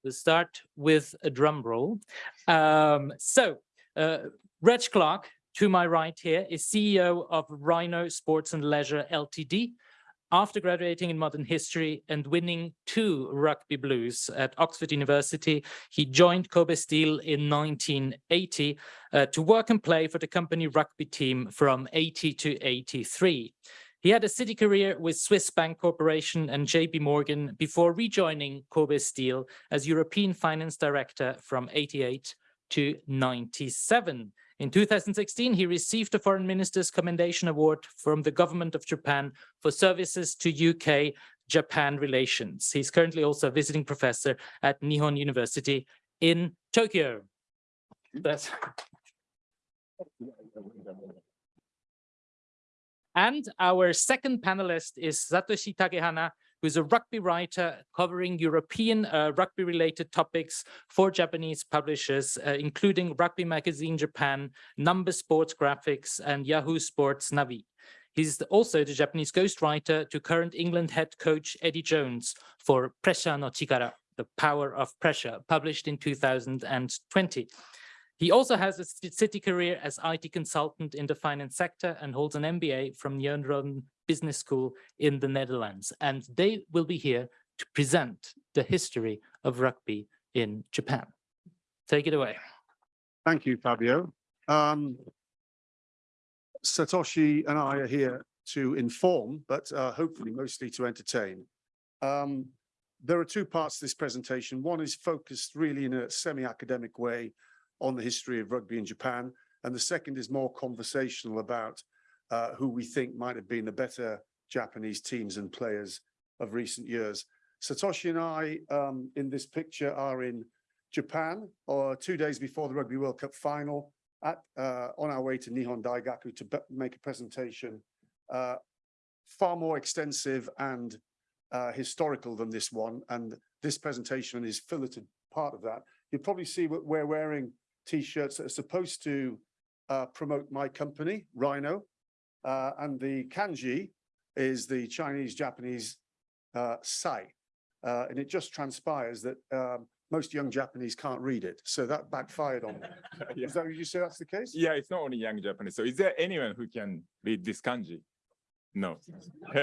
We'll start with a drum roll. Um, so uh, Reg Clark, to my right here, is CEO of Rhino Sports and Leisure Ltd. After graduating in modern history and winning two rugby blues at Oxford University, he joined Kobe Steel in 1980 uh, to work and play for the company rugby team from 80 to 83. He had a city career with Swiss Bank Corporation and JP Morgan before rejoining Kobe Steel as European Finance Director from 88 to 97. In 2016, he received the Foreign Minister's Commendation Award from the Government of Japan for services to UK-Japan relations. He's currently also a visiting professor at Nihon University in Tokyo. That's... And our second panelist is Satoshi Takehana, who's a rugby writer covering European uh, rugby-related topics for Japanese publishers, uh, including Rugby Magazine Japan, Number Sports Graphics, and Yahoo Sports Navi. He's also the Japanese ghostwriter to current England head coach Eddie Jones for Pressure no Chikara, The Power of Pressure, published in 2020. He also has a city career as IT consultant in the finance sector and holds an MBA from Nyenrode Business School in the Netherlands. And they will be here to present the history of rugby in Japan. Take it away. Thank you, Fabio. Um, Satoshi and I are here to inform, but uh, hopefully mostly to entertain. Um, there are two parts to this presentation. One is focused really in a semi-academic way on the history of rugby in Japan, and the second is more conversational about uh, who we think might have been the better Japanese teams and players of recent years. Satoshi and I, um, in this picture, are in Japan, or two days before the Rugby World Cup final, at uh, on our way to Nihon Daigaku to make a presentation uh, far more extensive and uh, historical than this one, and this presentation is filleted part of that. You'll probably see what we're wearing T-shirts that are supposed to uh, promote my company, Rhino, uh, and the kanji is the Chinese-Japanese uh, sai, uh, and it just transpires that um, most young Japanese can't read it, so that backfired on me. Yeah. Is that, you say that's the case? Yeah, it's not only young Japanese. So is there anyone who can read this kanji? No.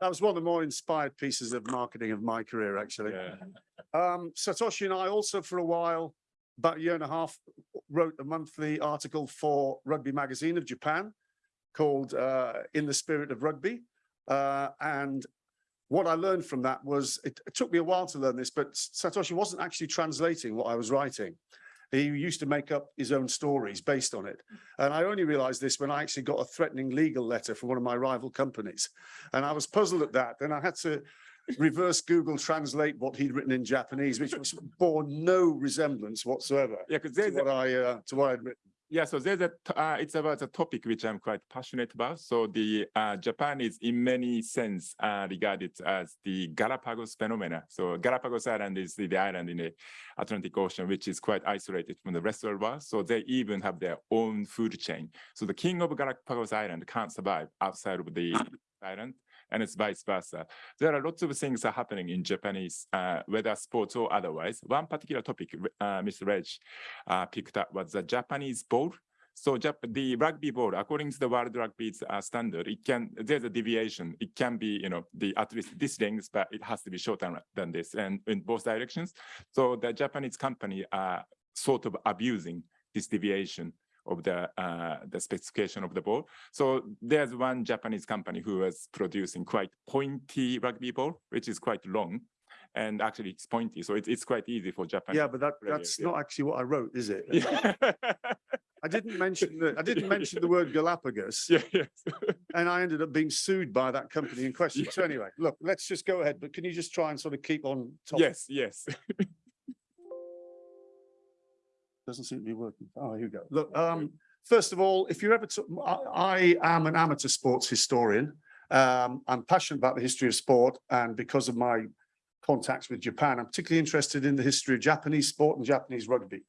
That was one of the more inspired pieces of marketing of my career, actually. Yeah. Um, Satoshi and I also for a while, about a year and a half, wrote a monthly article for Rugby Magazine of Japan called uh, In the Spirit of Rugby. Uh, and what I learned from that was, it, it took me a while to learn this, but Satoshi wasn't actually translating what I was writing. He used to make up his own stories based on it. And I only realized this when I actually got a threatening legal letter from one of my rival companies. And I was puzzled at that. Then I had to reverse Google translate what he'd written in Japanese, which was bore no resemblance whatsoever Yeah, to what a, I, uh, to what I'd written. Yeah, so there's a, uh, it's about a topic which I'm quite passionate about. So the uh, Japan is in many sense uh, regarded as the Galapagos phenomena. So Galapagos Island is the, the island in the Atlantic Ocean, which is quite isolated from the rest of the world. So they even have their own food chain. So the king of Galapagos Island can't survive outside of the island and it's vice versa. There are lots of things are happening in Japanese, uh, whether sports or otherwise. One particular topic uh, Mr. Reg uh, picked up was the Japanese ball. So Jap- the rugby ball, according to the world rugby uh, standard, it can there's a deviation. It can be, you know, the at least this length, but it has to be shorter than this, and in both directions. So the Japanese company are sort of abusing this deviation of the uh, the specification of the ball. So there's one Japanese company who was producing quite pointy rugby ball, which is quite long, and actually it's pointy, so it's it's quite easy for Japan. Yeah, but that, players, that's yeah. not actually what I wrote, is it? Yeah. I didn't mention the, I didn't mention the word Galapagos yeah, yeah. and I ended up being sued by that company in question. So anyway, look, let's just go ahead, but can you just try and sort of keep on top? yes, yes. Doesn't seem to be working. Oh, here you go. Look, um, first of all, if you're ever, to, I, I am an amateur sports historian. Um, I'm passionate about the history of sport and because of my contacts with Japan, I'm particularly interested in the history of Japanese sport and Japanese rugby.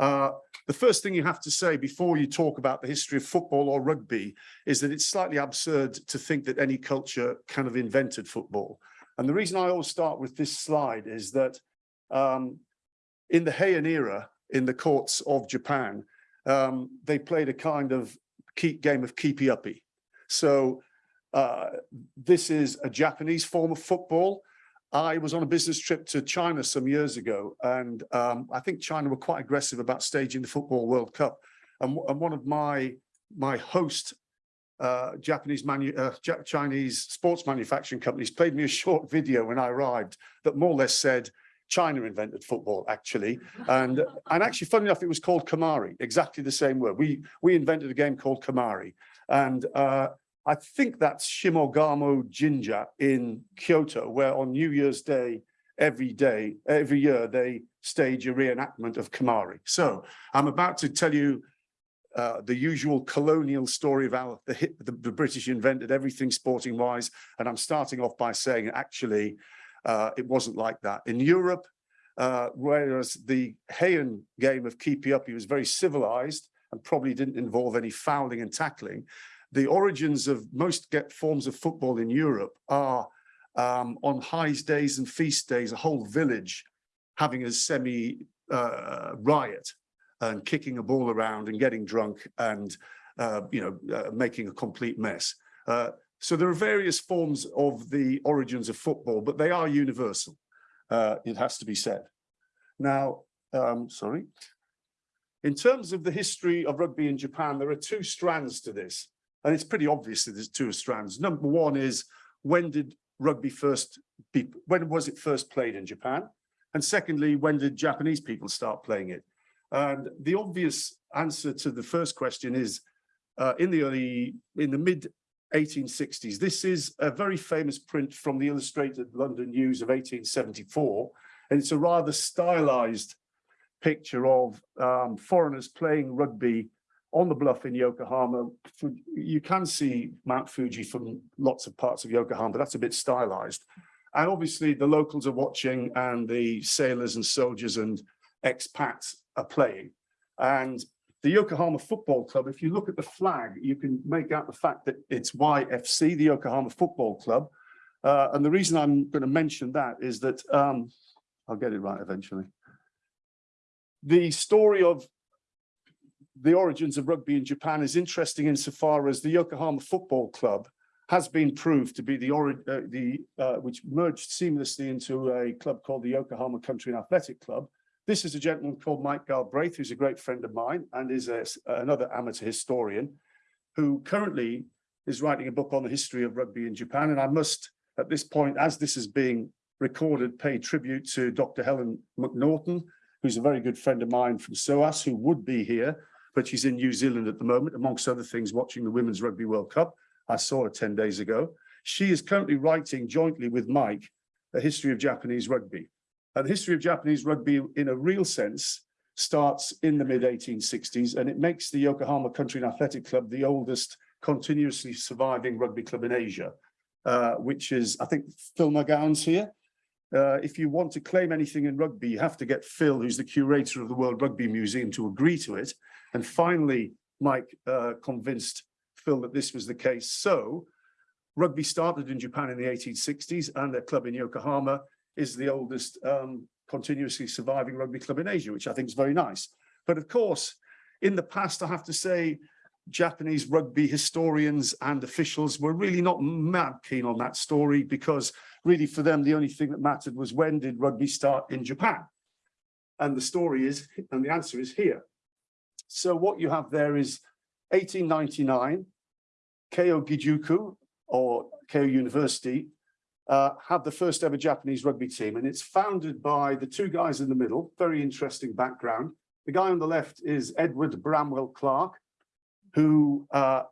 Uh, the first thing you have to say before you talk about the history of football or rugby is that it's slightly absurd to think that any culture kind of invented football. And the reason I always start with this slide is that um, in the Heian era, in the courts of Japan, um, they played a kind of game of keepy uppy. So uh, this is a Japanese form of football. I was on a business trip to China some years ago, and um, I think China were quite aggressive about staging the Football World Cup. And, and one of my my host uh, Japanese uh, Chinese sports manufacturing companies played me a short video when I arrived that more or less said China invented football actually, and and actually, funny enough, it was called Kemari, exactly the same word. We we invented a game called Kemari, and uh, I think that's Shimogamo Jinja in Kyoto, where on New Year's Day, every day, every year, they stage a reenactment of Kemari. So I'm about to tell you uh, the usual colonial story of how the, the, the British invented everything sporting wise. And I'm starting off by saying actually, uh, it wasn't like that. In Europe, uh, whereas the Heian game of keepy uppy was very civilized and probably didn't involve any fouling and tackling, the origins of most get forms of football in Europe are um, on high days and feast days, a whole village having a semi uh, riot and kicking a ball around and getting drunk and uh, you know uh, making a complete mess. So there are various forms of the origins of football, but they are universal. Uh, it has to be said. Now, um, sorry. In terms of the history of rugby in Japan, there are two strands to this. And it's pretty obvious that there's two strands. Number one is when did rugby first be, when was it first played in Japan? And secondly, when did Japanese people start playing it? And the obvious answer to the first question is uh, in the early, in the mid 1860s. This is a very famous print from the Illustrated London News of 1874. And it's a rather stylized picture of um, foreigners playing rugby on the bluff in Yokohama. You can see Mount Fuji from lots of parts of Yokohama, but that's a bit stylized. And obviously the locals are watching and the sailors and soldiers and expats are playing. And the Yokohama Football Club, if you look at the flag, you can make out the fact that it's YFC, the Yokohama Football Club. Uh, and the reason I'm going to mention that is that, um, I'll get it right eventually. The story of the origins of rugby in Japan is interesting insofar as the Yokohama Football Club has been proved to be the uh, the uh, which merged seamlessly into a club called the Yokohama Country and Athletic Club. This is a gentleman called Mike Galbraith, who's a great friend of mine and is a, another amateur historian who currently is writing a book on the history of rugby in Japan. And I must, at this point, as this is being recorded, pay tribute to Dr. Helen Macnaughtan, who's a very good friend of mine from SOAS, who would be here, but she's in New Zealand at the moment, amongst other things, watching the Women's Rugby World Cup. I saw her 10 days ago. She is currently writing jointly with Mike, a history of Japanese rugby. And the history of Japanese rugby in a real sense starts in the mid eighteen sixties and it makes the Yokohama Country and Athletic Club the oldest continuously surviving rugby club in Asia. Uh, which is, I think Phil McGowan's here. Uh, if you want to claim anything in rugby, you have to get Phil, who's the curator of the World Rugby Museum, to agree to it. And finally, Mike uh, convinced Phil that this was the case. So rugby started in Japan in the 1860s and their club in Yokohama is the oldest um, continuously surviving rugby club in Asia, which I think is very nice. But of course, in the past, I have to say, Japanese rugby historians and officials were really not mad keen on that story because really for them, the only thing that mattered was when did rugby start in Japan? And the story is, and the answer is here. So what you have there is 1899, Keio Gijuku or Keio University uh, had the first ever Japanese rugby team and it's founded by the two guys in the middle, very interesting background. The guy on the left is Edward Bramwell Clarke, who uh,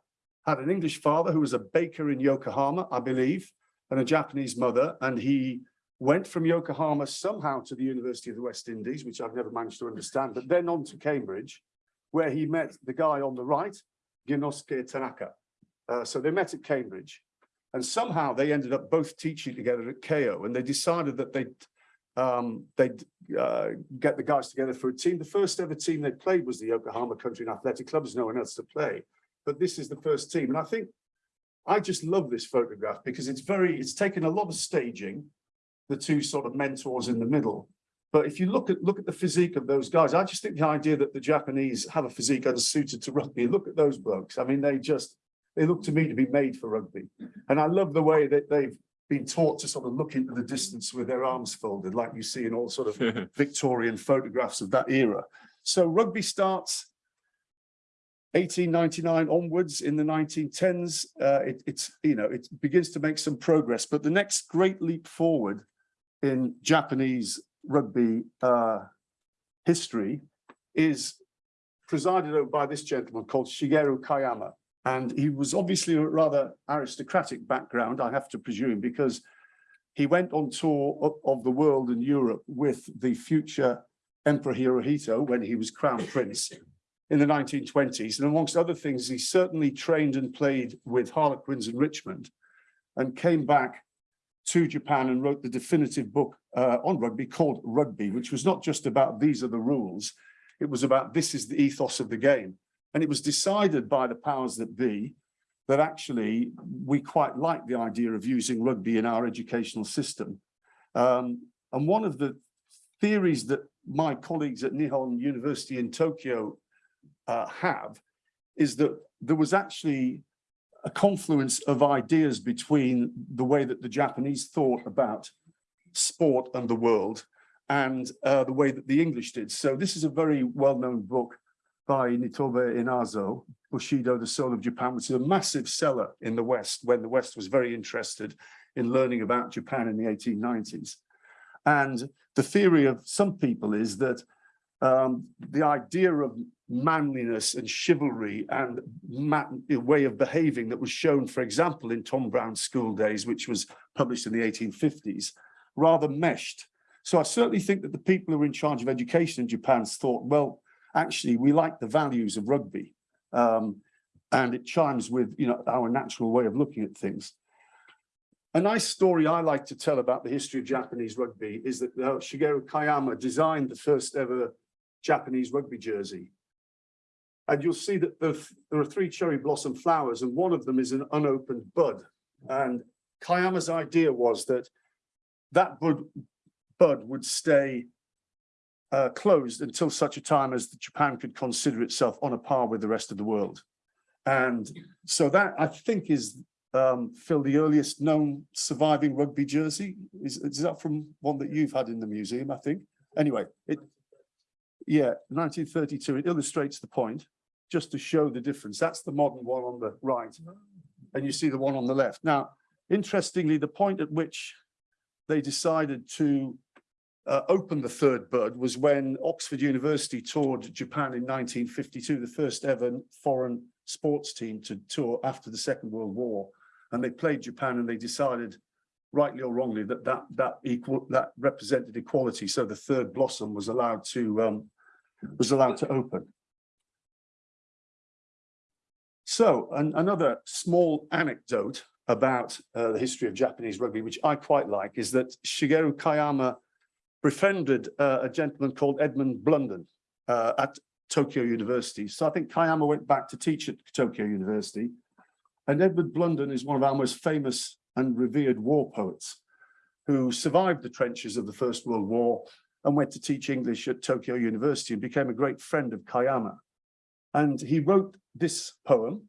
had an English father who was a baker in Yokohama, I believe, and a Japanese mother. And he went from Yokohama somehow to the University of the West Indies, which I've never managed to understand, but then on to Cambridge, where he met the guy on the right, Ginnosuke Tanaka. Uh, so they met at Cambridge. And somehow they ended up both teaching together at Keio and they decided that they'd, um, they'd uh, get the guys together for a team. The first ever team they played was the Yokohama Country and Athletic Club. There's no one else to play, but this is the first team. And I think I just love this photograph because it's very, it's taken a lot of staging, the two sort of mentors in the middle. But if you look at look at the physique of those guys, I just think the idea that the Japanese have a physique unsuited to rugby. Look at those blokes. I mean, they just they look to me to be made for rugby. And I love the way that they've been taught to sort of look into the distance with their arms folded, like you see in all sort of Victorian photographs of that era. So rugby starts 1899 onwards in the 1910s. Uh, it, it's, you know, it begins to make some progress, but the next great leap forward in Japanese rugby uh, history is presided over by this gentleman called Shigeru Kayama. And he was obviously a rather aristocratic background, I have to presume, because he went on tour of, the world and Europe with the future Emperor Hirohito when he was crown prince in the 1920s. And amongst other things, he certainly trained and played with Harlequins in Richmond and came back to Japan and wrote the definitive book uh, on rugby called Rugby, which was not just about these are the rules. It was about this is the ethos of the game. And it was decided by the powers that be that actually we quite like the idea of using rugby in our educational system. Um, and one of the theories that my colleagues at Nihon University in Tokyo uh, have is that there was actually a confluence of ideas between the way that the Japanese thought about sport and the world and uh, the way that the English did. So this is a very well-known book by Nitobe Inazo, Bushido, The Soul of Japan, which is a massive seller in the West when the West was very interested in learning about Japan in the 1890s. And the theory of some people is that um, the idea of manliness and chivalry and way of behaving that was shown, for example, in Tom Brown's School Days, which was published in the 1850s, rather meshed. So I certainly think that the people who were in charge of education in Japan thought, well, actually, we like the values of rugby. Um, and it chimes with you know our natural way of looking at things. A nice story I like to tell about the history of Japanese rugby is that uh, Shigeru Kayama designed the first ever Japanese rugby jersey. And you'll see that the, there are three cherry blossom flowers and one of them is an unopened bud. And Kayama's idea was that that bud, bud would stay uh, closed until such a time as Japan could consider itself on a par with the rest of the world. And so that I think is, um, Phil, the earliest known surviving rugby jersey. Is, is that from one that you've had in the museum, I think? Anyway, it, yeah, 1932, it illustrates the point just to show the difference. That's the modern one on the right. And you see the one on the left. Now, interestingly, the point at which they decided to uh, open the third bud was when Oxford University toured Japan in 1952, the first ever foreign sports team to tour after the Second World War. And they played Japan and they decided, rightly or wrongly, that that that equal that represented equality. So the third blossom was allowed to um, was allowed to open. So an- another small anecdote about uh, the history of Japanese rugby, which I quite like, is that Shigeru Kayama befriended uh, a gentleman called Edmund Blunden uh, at Tokyo University. So I think Kayama went back to teach at Tokyo University. And Edmund Blunden is one of our most famous and revered war poets who survived the trenches of the First World War and went to teach English at Tokyo University and became a great friend of Kayama. And he wrote this poem.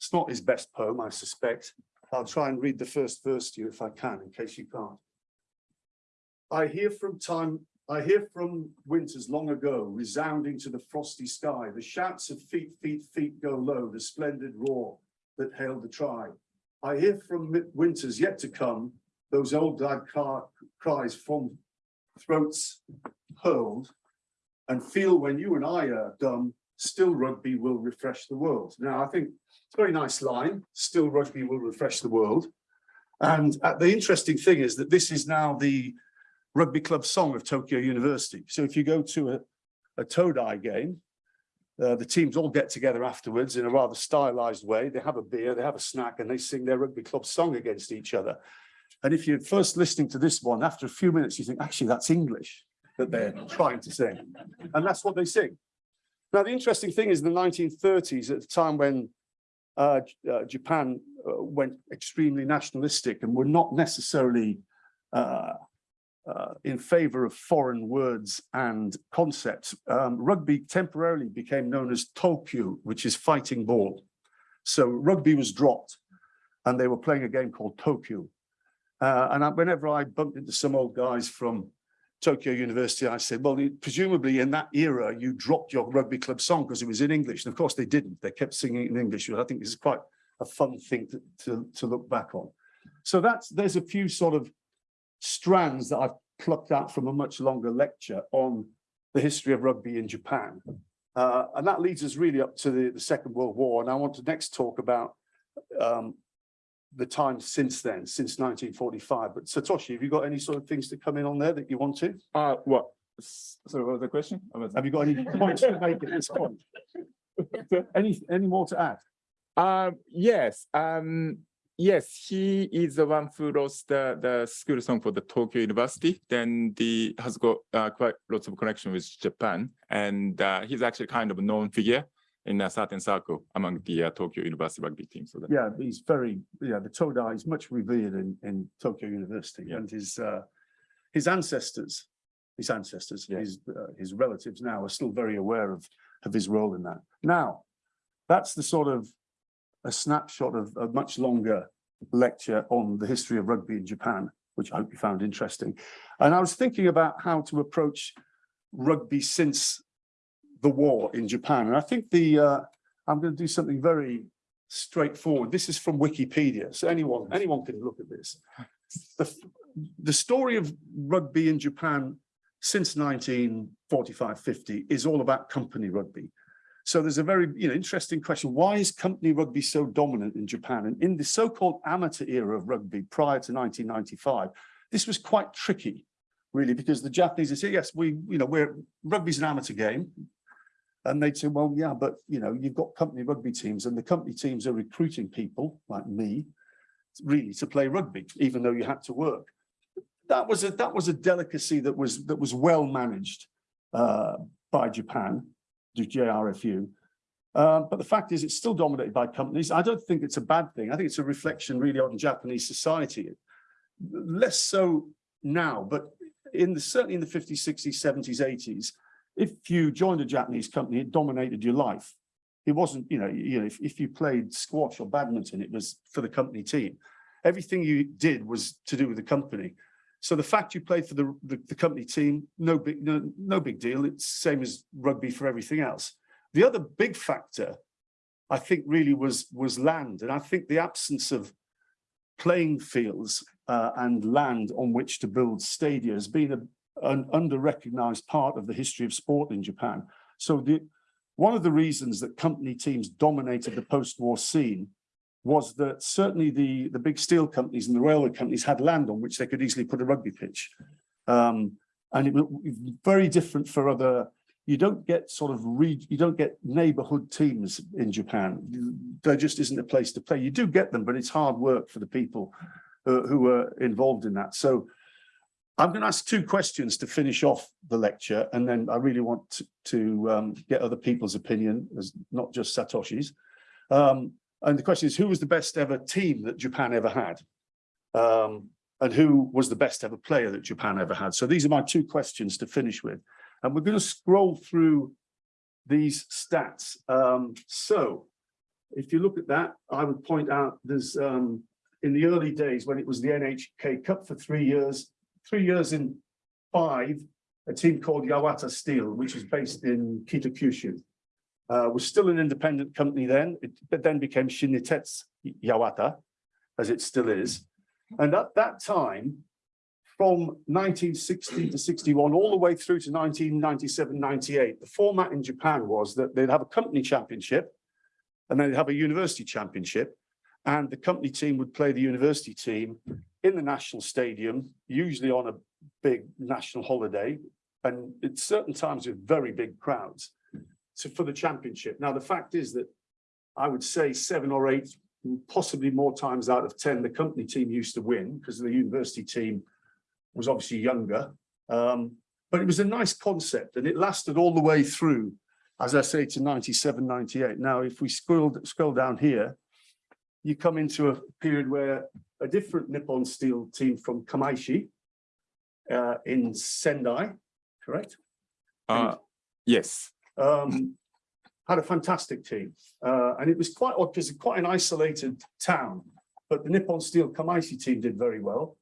It's not his best poem, I suspect. I'll try and read the first verse to you if I can, in case you can't. I hear from time, I hear from winters long ago, resounding to the frosty sky, the shouts of feet, feet, feet go low, the splendid roar that hailed the tribe. I hear from winters yet to come, those old glad car- cries from throats hurled, and feel when you and I are dumb, still rugby will refresh the world. Now, I think it's a very nice line, still rugby will refresh the world. And uh, the interesting thing is that this is now the rugby club song of Tokyo University. So if you go to a, a Todai game, uh, the teams all get together afterwards in a rather stylized way. They have a beer, they have a snack, and they sing their rugby club song against each other. And if you're first listening to this one, after a few minutes, you think, actually, that's English that they're trying to sing. And that's what they sing. Now, the interesting thing is the 1930s, at the time when uh, uh, Japan uh, went extremely nationalistic and were not necessarily uh, in favor of foreign words and concepts, um, rugby temporarily became known as Tokyu, which is fighting ball. So rugby was dropped and they were playing a game called Tokyu. Uh, and I, whenever I bumped into some old guys from Tokyo University, I said, well, presumably in that era, you dropped your rugby club song because it was in English. And of course they didn't. They kept singing in English. I think this is quite a fun thing to, to, to look back on. So that's, there's a few sort of strands that I've plucked out from a much longer lecture on the history of rugby in Japan. Uh, and that leads us really up to the, the Second World War. And I want to next talk about um, the time since then, since 1945. But Satoshi, have you got any sort of things to come in on there that you want to? Uh, what? S- So what was the question? Was Have you got any points to make at this point? Any, any more to add? Um, yes, um, yes, he is the one who lost the, the school song for the Tokyo University. Then he has got uh, quite lots of connection with Japan, and uh, he's actually kind of a known figure in a certain circle among the uh, Tokyo University rugby team. So that, Yeah, he's very, yeah, the Toda is much revered in, in Tokyo University Yeah. and his, uh, his ancestors, his ancestors, Yeah. his, uh, his relatives now are still very aware of, of his role in that. Now, that's the sort of a snapshot of a much longer lecture on the history of rugby in Japan, which I hope you found interesting. And I was thinking about how to approach rugby since the war in Japan. And I think the, uh, I'm going to do something very straightforward. This is from Wikipedia, so anyone, anyone can look at this. The, the story of rugby in Japan since 1945, 50 is all about company rugby. So there's a very, you know, interesting question. Why is company rugby so dominant in Japan? And in the so-called amateur era of rugby prior to 1995, this was quite tricky, really, because the Japanese would say, yes, we, you know, we're, rugby's an amateur game. And they'd say, well, yeah, but you know, you've got company rugby teams and the company teams are recruiting people like me really to play rugby, even though you had to work. That was a, that was a delicacy that was, that was well managed uh, by Japan, the JRFU. Uh, but the fact is, it's still dominated by companies. I don't think it's a bad thing. I think it's a reflection really on Japanese society. Less so now, but in the, certainly in the 50s, 60s, 70s, 80s, if you joined a Japanese company, it dominated your life. It wasn't, you know, you know, if, if you played squash or badminton, it was for the company team. Everything you did was to do with the company. So the fact you played for the, the, the company team, no big, no, no big deal. It's same as rugby for everything else. The other big factor, I think, really was was land, and I think the absence of playing fields uh, and land on which to build stadia has been a, an under-recognized part of the history of sport in Japan. So the one of the reasons that company teams dominated the post-war scene was that certainly the, the big steel companies and the railway companies had land on which they could easily put a rugby pitch. Um, and it was very different for other you don't get sort of re, you don't get neighborhood teams in Japan. There just isn't a place to play. You do get them, but it's hard work for the people uh, who are involved in that. So I'm going to ask two questions to finish off the lecture, and then I really want to, to um, get other people's opinion, as not just Satoshi's. Um, and the question is, who was the best ever team that Japan ever had? Um, and who was the best ever player that Japan ever had? So these are my two questions to finish with. And we're going to scroll through these stats. Um, so if you look at that, I would point out there's um, in the early days when it was the NHK Cup for three years, three years in five, a team called Yawata Steel, which is based in Kitakyushu. Uh, was still an independent company then, it but then became Shin-Nittetsu Yawata, as it still is. And at that time, from nineteen sixty to sixty-one, all the way through to 1997, 98, the format in Japan was that they'd have a company championship and they'd have a university championship. And the company team would play the university team in the national stadium, usually on a big national holiday. And at certain times with very big crowds to, for the championship. Now, the fact is that I would say seven or eight, possibly more times out of ten, the company team used to win because the university team was obviously younger. Um, but it was a nice concept and it lasted all the way through, as I say, to 97, 98. Now, if we scroll, scroll down here, you come into a period where a different Nippon Steel team from Kamaishi uh, in Sendai, correct? Uh, yes. Um, had a fantastic team. Uh, and it was quite odd because quite an isolated town, but the Nippon Steel Kamaishi team did very well.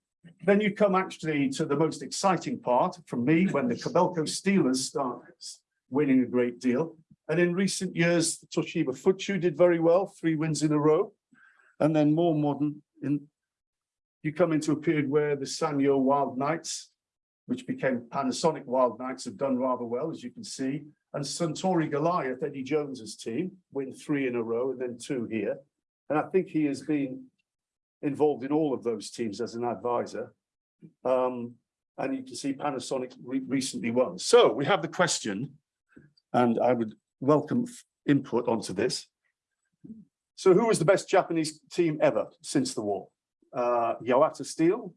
Then you come actually to the most exciting part from me when the Kobelco Steelers start winning a great deal. And in recent years, Toshiba Fuchu did very well, three wins in a row. And then more modern in, you come into a period where the Sanyo Wild Knights, which became Panasonic Wild Knights, have done rather well, as you can see. And Suntory Goliath, Eddie Jones's team, win three in a row and then two here. And I think he has been involved in all of those teams as an advisor. Um, and you can see Panasonic re- recently won. So we have the question, and I would welcome input onto this. So who was the best Japanese team ever since the war? Uh, Yawata Steel,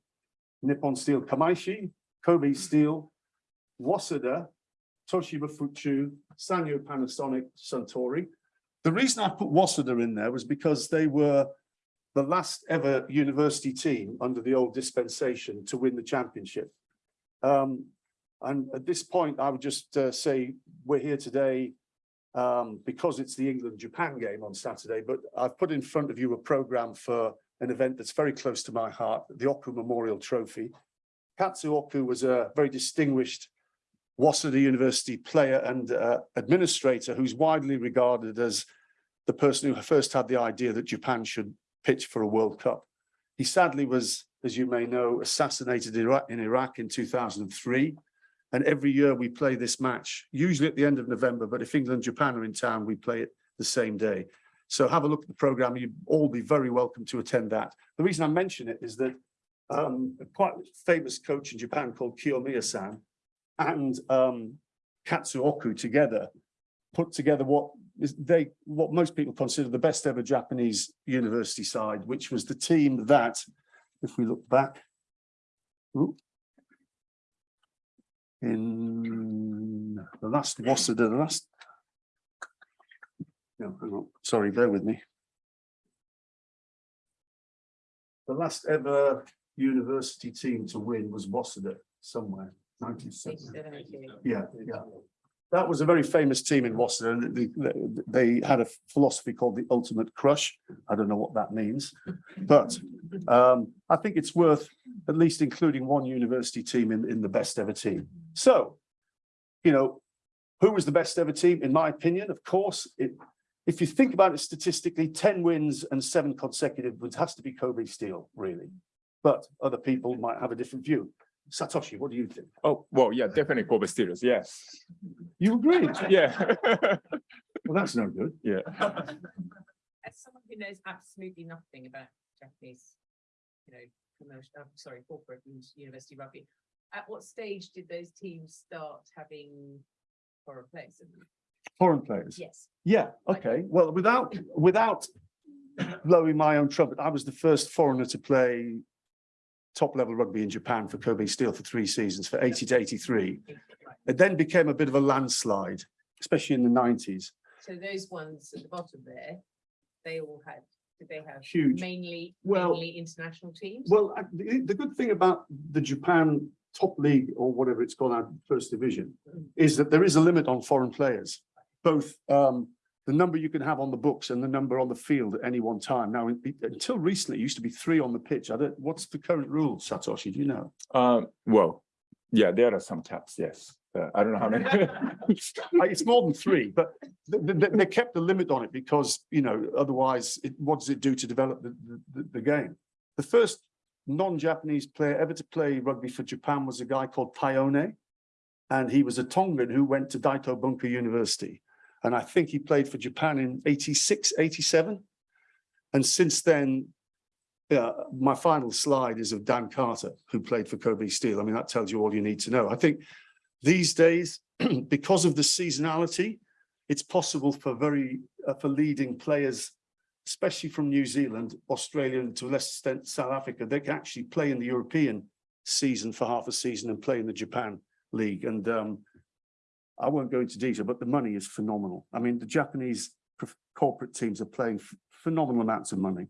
Nippon Steel Kamaishi, Kobe Steel, Waseda, Toshiba Fuchu, Sanyo Panasonic, Suntory. The reason I put Waseda in there was because they were the last ever university team under the old dispensation to win the championship. Um, and at this point, I would just uh, say we're here today um, because it's the England-Japan game on Saturday, but I've put in front of you a program for an event that's very close to my heart, the Oku Memorial Trophy. Katsu Oku was a very distinguished Waseda University player and uh, administrator who's widely regarded as the person who first had the idea that Japan should pitch for a World Cup. He sadly was, as you may know, assassinated in Iraq, in Iraq in 2003. And every year we play this match, usually at the end of November, but if England and Japan are in town, we play it the same day. So have a look at the program. You'd all be very welcome to attend that. The reason I mention it is that um, a quite famous coach in Japan called Kiyomiya-san and um, Katsu Oku together put together what is they what most people consider the best ever Japanese university side, which was the team that, if we look back, ooh, in the last Waseda, the last. No, sorry, bear with me. The last ever university team to win was Waseda somewhere, Yeah, yeah. That was a very famous team in and they, they- they had a philosophy called the ultimate crush. I don't know what that means. But um, I think it's worth at least including one university team in, in the best ever team. So, you know, who was the best ever team? In my opinion, of course, it, if you think about it statistically, ten wins and seven consecutive, it has to be Kobe Steel, really. But other people might have a different view. Satoshi, what do you think? Oh, well, yeah, definitely Kobe Steelers. Yes. You agree? Yeah. Well, that's no good. yeah. As someone who knows absolutely nothing about Japanese, you know, commercial, uh, sorry, corporate and university rugby, at what stage did those teams start having for a place. foreign players. Yes. Yeah, okay, well, without, without blowing my own trumpet, I was the first foreigner to play top level rugby in Japan for Kobe Steel for three seasons, for eighty to eighty-three. It then became a bit of a landslide, especially in the nineties. So those ones at the bottom there, they all had, did they have? Huge. Mainly, Well- mainly international teams? Well, the, the good thing about the Japan top league or whatever it's called now, first division, is that there is a limit on foreign players. Both um, the number you can have on the books and the number on the field at any one time. Now, until recently, it used to be three on the pitch. I don't, what's the current rule, Satoshi? Do you know? Uh, well, yeah, there are some caps, yes. Uh, I don't know how many. It's more than three, but th- th- th- they kept the limit on it because, you know, otherwise, it, what does it do to develop the, the- the, game? The first non-Japanese player ever to play rugby for Japan was a guy called Taione. And he was a Tongan who went to Daito Bunker University. And I think he played for Japan in 86, 87. And since then, uh, my final slide is of Dan Carter, who played for Kobe Steel. I mean, that tells you all you need to know. I think these days, because of the seasonality, it's possible for very, uh, for leading players, especially from New Zealand, Australia, and to a lesser extent South Africa, they can actually play in the European season for half a season and play in the Japan league. And um, I won't go into detail, but the money is phenomenal. I mean, the Japanese corporate teams are playing phenomenal amounts of money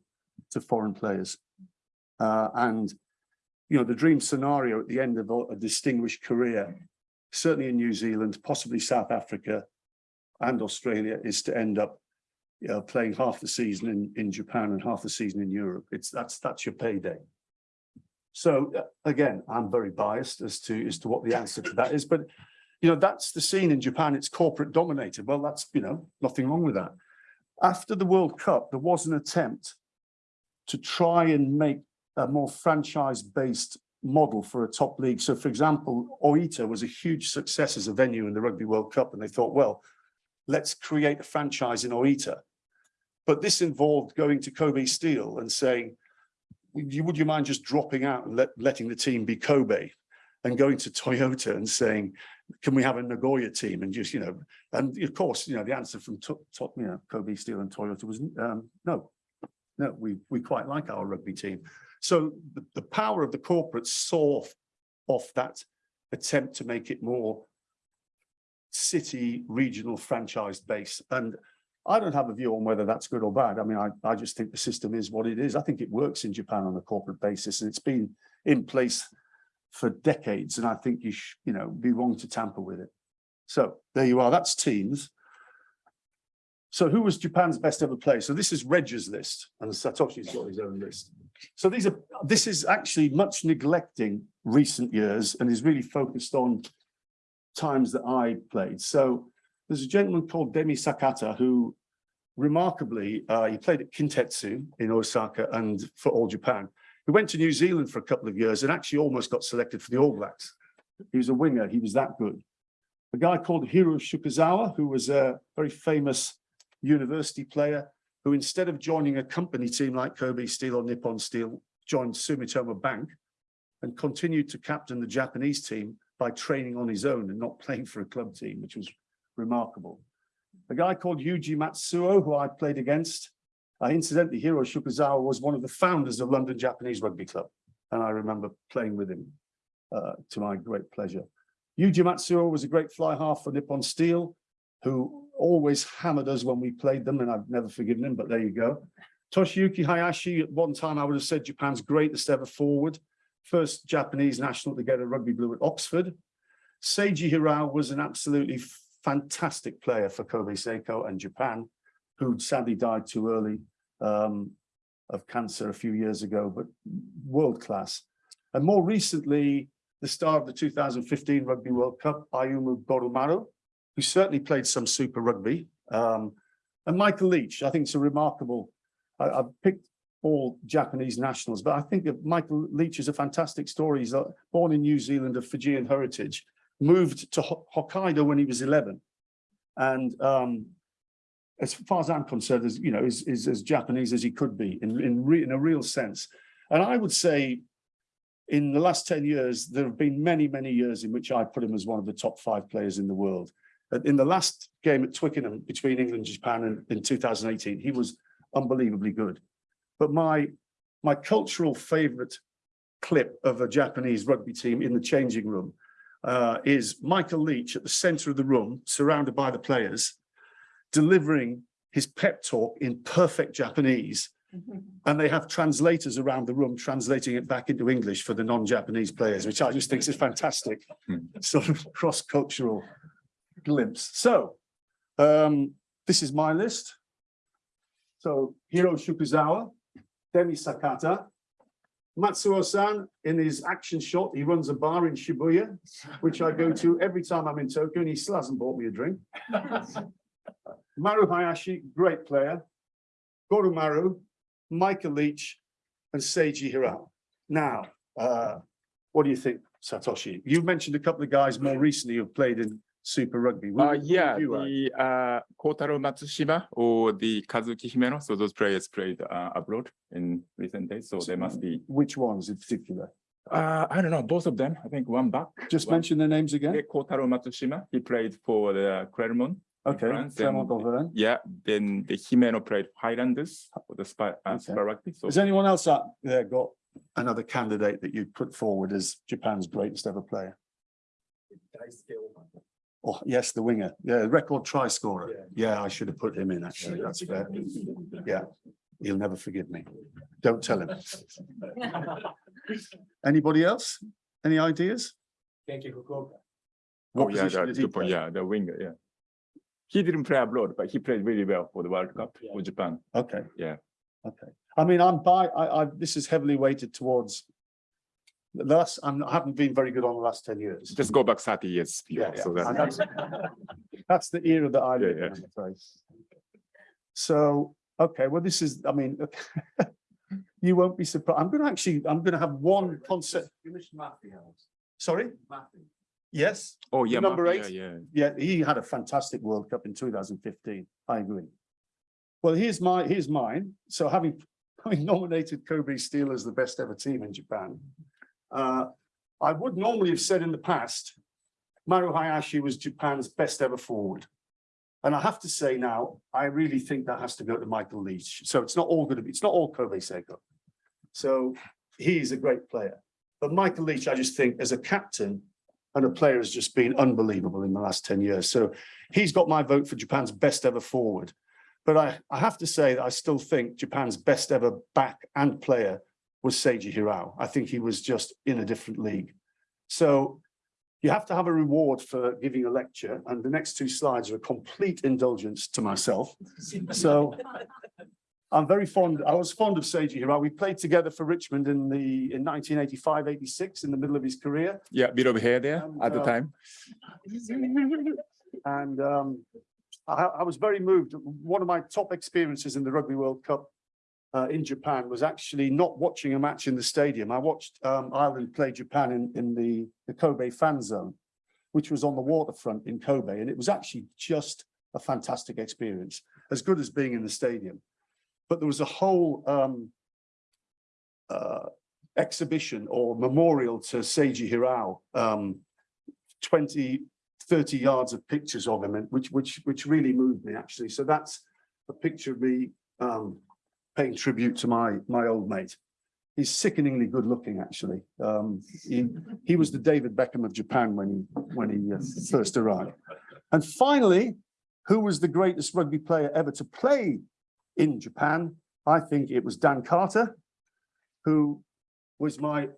to foreign players. Uh, and, you know, the dream scenario at the end of a a distinguished career certainly in New Zealand, possibly South Africa and Australia, is to end up you know, playing half the season in, in Japan and half the season in Europe. It's, that's, that's your payday. So uh, again, I'm very biased as to, as to what the answer to that is, but you know, that's the scene in Japan. It's corporate dominated. Well, that's, you know, nothing wrong with that. After the World Cup, there was an attempt to try and make a more franchise-based model for a top league. So for example, Oita was a huge success as a venue in the Rugby World Cup, and they thought, well, let's create a franchise in Oita. But this involved going to Kobe Steel and saying, would you, mind just dropping out and let, letting the team be Kobe? And going to Toyota and saying, can we have a Nagoya team? And just, you know, and of course, you know, the answer from top, top, you know, Kobe Steel and Toyota was, um, no. No, we, we quite like our rugby team. So the, the power of the corporates saw off, off that attempt to make it more city regional franchise based. And I don't have a view on whether that's good or bad. I mean, I, I just think the system is what it is. I think it works in Japan on a corporate basis and it's been in place for decades. And I think you should, you know, be wrong to tamper with it. So there you are. That's teams. So who was Japan's best ever player? So this is Reg's list and Satoshi's got his own list. So these are, this is actually much neglecting recent years and is really focused on times that I played. So there's a gentleman called Demi Sakata who remarkably, uh, he played at Kintetsu in Osaka and for All Japan. He went to New Zealand for a couple of years and actually almost got selected for the All Blacks. He was a winger, he was that good. A guy called Hiro Shukuzawa, who was a very famous university player, who instead of joining a company team like Kobe Steel or Nippon Steel, joined Sumitomo Bank and continued to captain the Japanese team by training on his own and not playing for a club team, which was remarkable. A guy called Yuji Matsuo, who I played against, uh, incidentally, Hiro Shukuzawa was one of the founders of London Japanese Rugby Club, and I remember playing with him uh, to my great pleasure. Yuji Matsuo was a great fly half for Nippon Steel, who always hammered us when we played them, and I've never forgiven him, but there you go. Toshiyuki Hayashi, at one time I would have said Japan's greatest ever forward, first Japanese national to get a rugby blue at Oxford. Seiji Hirao was an absolutely fantastic player for Kobe Seiko and Japan, who sadly died too early um, of cancer a few years ago, but world class. And more recently, the star of the 2015 Rugby World Cup, Ayumu Goromaru, who certainly played some super rugby. Um, and Michael Leitch, I think it's a remarkable, I, I've picked all Japanese nationals, but I think Michael Leitch is a fantastic story. He's uh, born in New Zealand of Fijian heritage, moved to Ho- Hokkaido when he was 11. And um, as far as I'm concerned, is, you know, is, is as Japanese as he could be in, in, re, in a real sense. And I would say in the last 10 years, there have been many, many years in which I put him as one of the top five players in the world. In the last game at Twickenham between England and Japan in, in two thousand eighteen, he was unbelievably good. But my, my cultural favorite clip of a Japanese rugby team in the changing room uh, is Michael Leitch at the center of the room, surrounded by the players, delivering his pep talk in perfect Japanese. And they have translators around the room translating it back into English for the non-Japanese players, which I just think is fantastic. Hmm. Sort of cross-cultural glimpse. So um, this is my list. So Hiro Shukuzawa, Demi Sakata, Matsuo-san in his action shot, he runs a bar in Shibuya, which I go to every time I'm in Tokyo, and he still hasn't bought me a drink. Maru Hayashi, great player. Goromaru, Michael Leitch, and Seiji Hirao. Now, uh, what do you think, Satoshi? You've mentioned a couple of guys more recently who've played in Super Rugby. Uh, yeah, the uh, Kotaro Matsushima or the Kazuki Himeno. So those players played uh, abroad in recent days. So they must be, Which ones in particular? uh, I don't know, both of them. I think one back. Just one- mention their names again. Yeah, Kotaro Matsushima, he played for the Clermont. In Okay, France, Clermont and- Auvergne. Yeah, then the Himeno played Highlanders, for the Spy, uh, Okay. Super Rugby. So Has anyone else out there got another candidate that you'd put forward as Japan's greatest ever player? Oh, yes, the winger, yeah, record try scorer. Yeah, I should have put him in, actually, that's fair. Yeah, he'll never forgive me. Don't tell him. Anybody else? Any ideas? Oh, What yeah, position the, did he good point, yeah, the winger, yeah. He didn't play abroad, but he played really well for the World Cup Yeah. for Japan. Okay. Yeah. Okay, I mean, I'm by, I, I, this is heavily weighted towards. The last, I'm, I haven't been very good on the last ten years. Just go back thirty years. Yeah, before, yeah, So and that's, that's, that's the era that I Yeah, live in, yeah. I'm. So, okay, well, this is, I mean, you won't be surprised. I'm gonna actually, I'm gonna have one you concept. Sorry? Yes, oh, yeah. number Mafia, eight? Yeah. yeah, he had a fantastic World Cup in two thousand fifteen. I agree. Well, here's my, here's mine. So having, having nominated Kobe Steel as the best ever team in Japan. Uh, I would normally have said in the past, Maru Hayashi was Japan's best ever forward. And I have to say now, I really think that has to go to Michael Leitch. So it's not all gonna be, it's not all Kobe Seiko. So he's a great player. But Michael Leitch, I just think as a captain and a player has just been unbelievable in the last ten years. So he's got my vote for Japan's best ever forward. But I, I have to say that I still think Japan's best ever back and player was Seiji Hirao. I think he was just in a different league. So you have to have a reward for giving a lecture, and the next two slides are a complete indulgence to myself. So I'm very fond, I was fond of Seiji Hirao. We played together for Richmond in the, in 1985, 86, in the middle of his career. Yeah, a bit of hair there And, at the uh, time. And um, I, I was very moved. One of my top experiences in the Rugby World Cup uh, in Japan was actually not watching a match in the stadium. I watched um, Ireland play Japan in, in the, the Kobe fan zone, which was on the waterfront in Kobe. And it was actually just a fantastic experience, as good as being in the stadium. But there was a whole um, uh, exhibition or memorial to Seiji Hirao, um, 20, 30 yards of pictures of him, which which which really moved me actually. So that's a picture of me um, paying tribute to my my old mate. He's sickeningly good looking, actually. Um, he he was the David Beckham of Japan when he when he uh, first arrived. And finally, who was the greatest rugby player ever to play in Japan? I think it was Dan Carter, who was my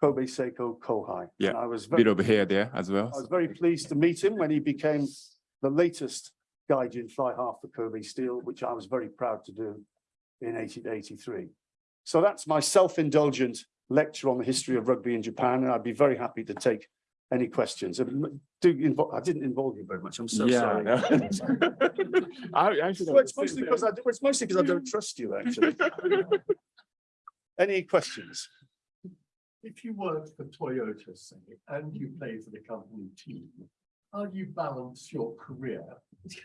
Kobe Seiko Kohai. Yeah, And I was very Bit over here there as well. I was very pleased to meet him when he became the latest Gaijin fly half for Kobe Steel, which I was very proud to do in eighteen eighty-three. So that's my self-indulgent lecture on the history of rugby in Japan, and I'd be very happy to take any questions. And Do involve, I didn't involve you very much, I'm so Yeah. sorry. no. I, I Well, it's mostly because. I, it's mostly because I don't trust you, actually. Any questions? If you work for Toyota, say, and you play for the company team, how do you balance your career?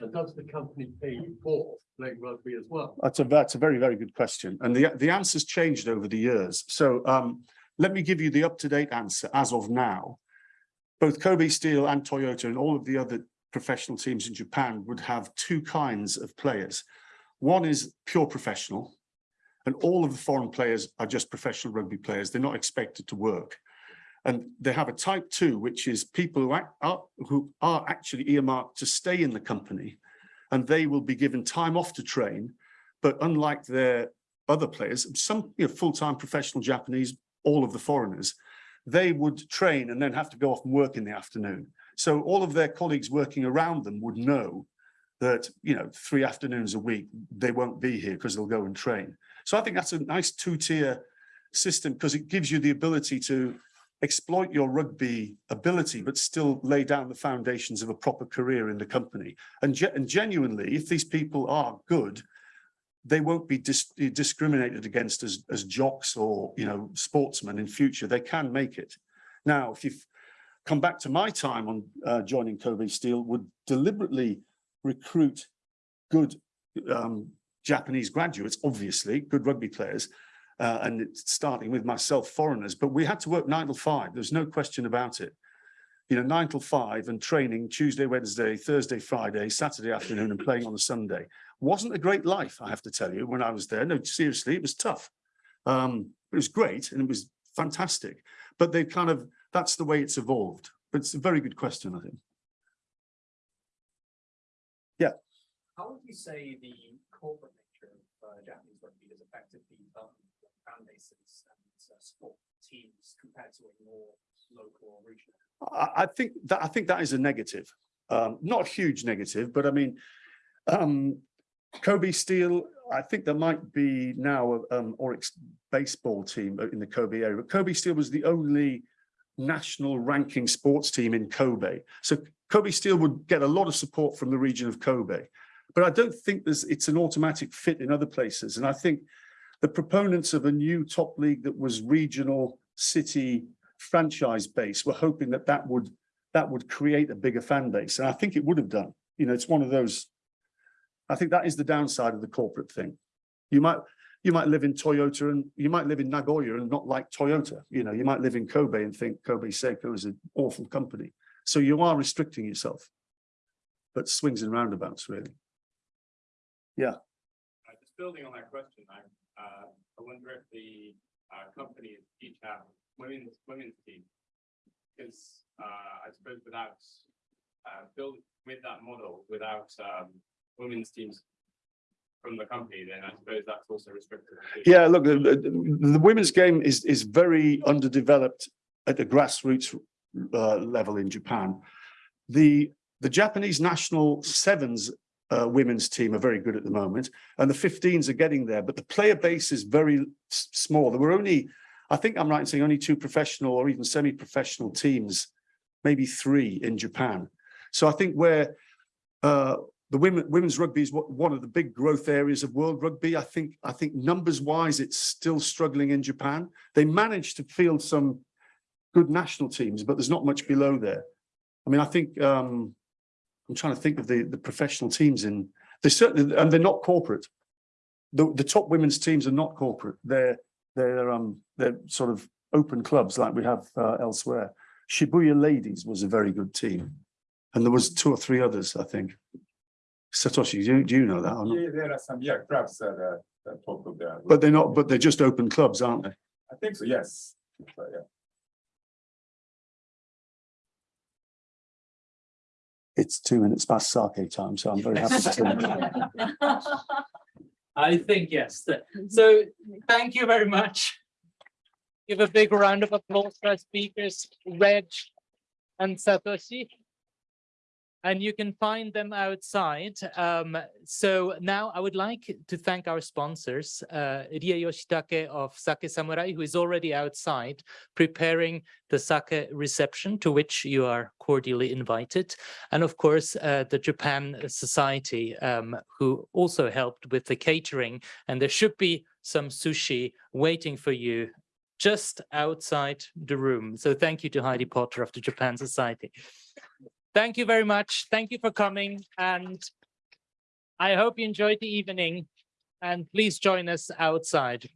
And does the company pay you for playing rugby as well? That's a, that's a very, very good question. And the, the answer's changed over the years. So um, let me give you the up-to-date answer as of now. Both Kobe Steel and Toyota and all of the other professional teams in Japan would have two kinds of players. One is pure professional, and all of the foreign players are just professional rugby players. They're not expected to work. And they have a type two, which is people who are, who are actually earmarked to stay in the company, and they will be given time off to train. But unlike their other players, some you know, full-time professional Japanese, all of the foreigners, they would train and then have to go off and work in the afternoon. So all of their colleagues working around them would know that, you know, three afternoons a week, they won't be here because they'll go and train. So I think that's a nice two-tier system because it gives you the ability to exploit your rugby ability, but still lay down the foundations of a proper career in the company. And, ge and genuinely, if these people are good, they won't be dis discriminated against as, as jocks or, you know, sportsmen in future. They can make it. Now, if you've come back to my time on uh, joining Kobe Steel, would deliberately recruit good um, Japanese graduates, obviously, good rugby players, uh, and starting with myself, foreigners, but we had to work nine till five. There's no question about it. You know, nine till five and training Tuesday, Wednesday, Thursday, Friday, Saturday afternoon and playing on a Sunday. Wasn't a great life, I have to tell you, when I was there. No, seriously, it was tough. Um, it was great and it was fantastic, but they kind of, that's the way it's evolved. But it's a very good question, I think. Yeah. How would you say the corporate nature of uh, Japanese rugby has affected the development fan bases and uh, sport teams compared to a more local or regional? I, think that I think that is a negative, um, not a huge negative, but I mean, um, Kobe Steel. I think there might be now a um, Orix baseball team in the Kobe area. But Kobe Steel was the only national ranking sports team in Kobe, so Kobe Steel would get a lot of support from the region of Kobe. But I don't think there's it's an automatic fit in other places, and I think the proponents of a new top league that was regional city franchise base were hoping that that would that would create a bigger fan base. And I think it would have done. You know it's one of those I think that is the downside of the corporate thing. You might you might live in Toyota and you might live in Nagoya and not like Toyota. You know you might live in Kobe and think Kobe Seiko is an awful company. So you are restricting yourself. But swings and roundabouts really. Yeah. Uh, just building on that question, I, uh, I wonder if the, uh, companies each have women's, women's team. Because, uh, I suppose without, uh, build, with that model, without, um, women's teams from the company, then I suppose that's also restricted. Yeah, look, the, the- the women's game is, is very underdeveloped at the grassroots uh, level in Japan. The, the Japanese national sevens uh, women's team are very good at the moment, and the 15s are getting there, but the player base is very small. There were only, I think I'm right in saying only two professional or even semi-professional teams, maybe three in Japan. So I think where uh, the women, women's rugby is one of the big growth areas of world rugby. I think, I think numbers wise, it's still struggling in Japan. They managed to field some good national teams, but there's not much below there. I mean, I think, um, I'm trying to think of the, the professional teams in, they certainly, and they're not corporate. The, the top women's teams are not corporate. They're, they're, um, they're sort of open clubs like we have uh, elsewhere. Shibuya Ladies was a very good team. And there was two or three others, I think. Satoshi, do you, do you know that or not? Yeah, there are some, yeah, clubs that are, that top of the. But they're not, but they're just open clubs, aren't they? I think so, yes. So, yeah. It's two minutes past sake time, so I'm very happy to. I think yes. Mm-hmm. So thank you very much. Give a big round of applause for our speakers, Reg and Satoshi. And you can find them outside. Um, so now I would like to thank our sponsors, uh, Rie Yoshitake of Sake Samurai, who is already outside preparing the sake reception to which you are cordially invited. And of course, uh, the Japan Society, um, who also helped with the catering. And there should be some sushi waiting for you just outside the room. So thank you to Heidi Potter of the Japan Society. Thank you very much. Thank you for coming and I hope you enjoyed the evening and please join us outside.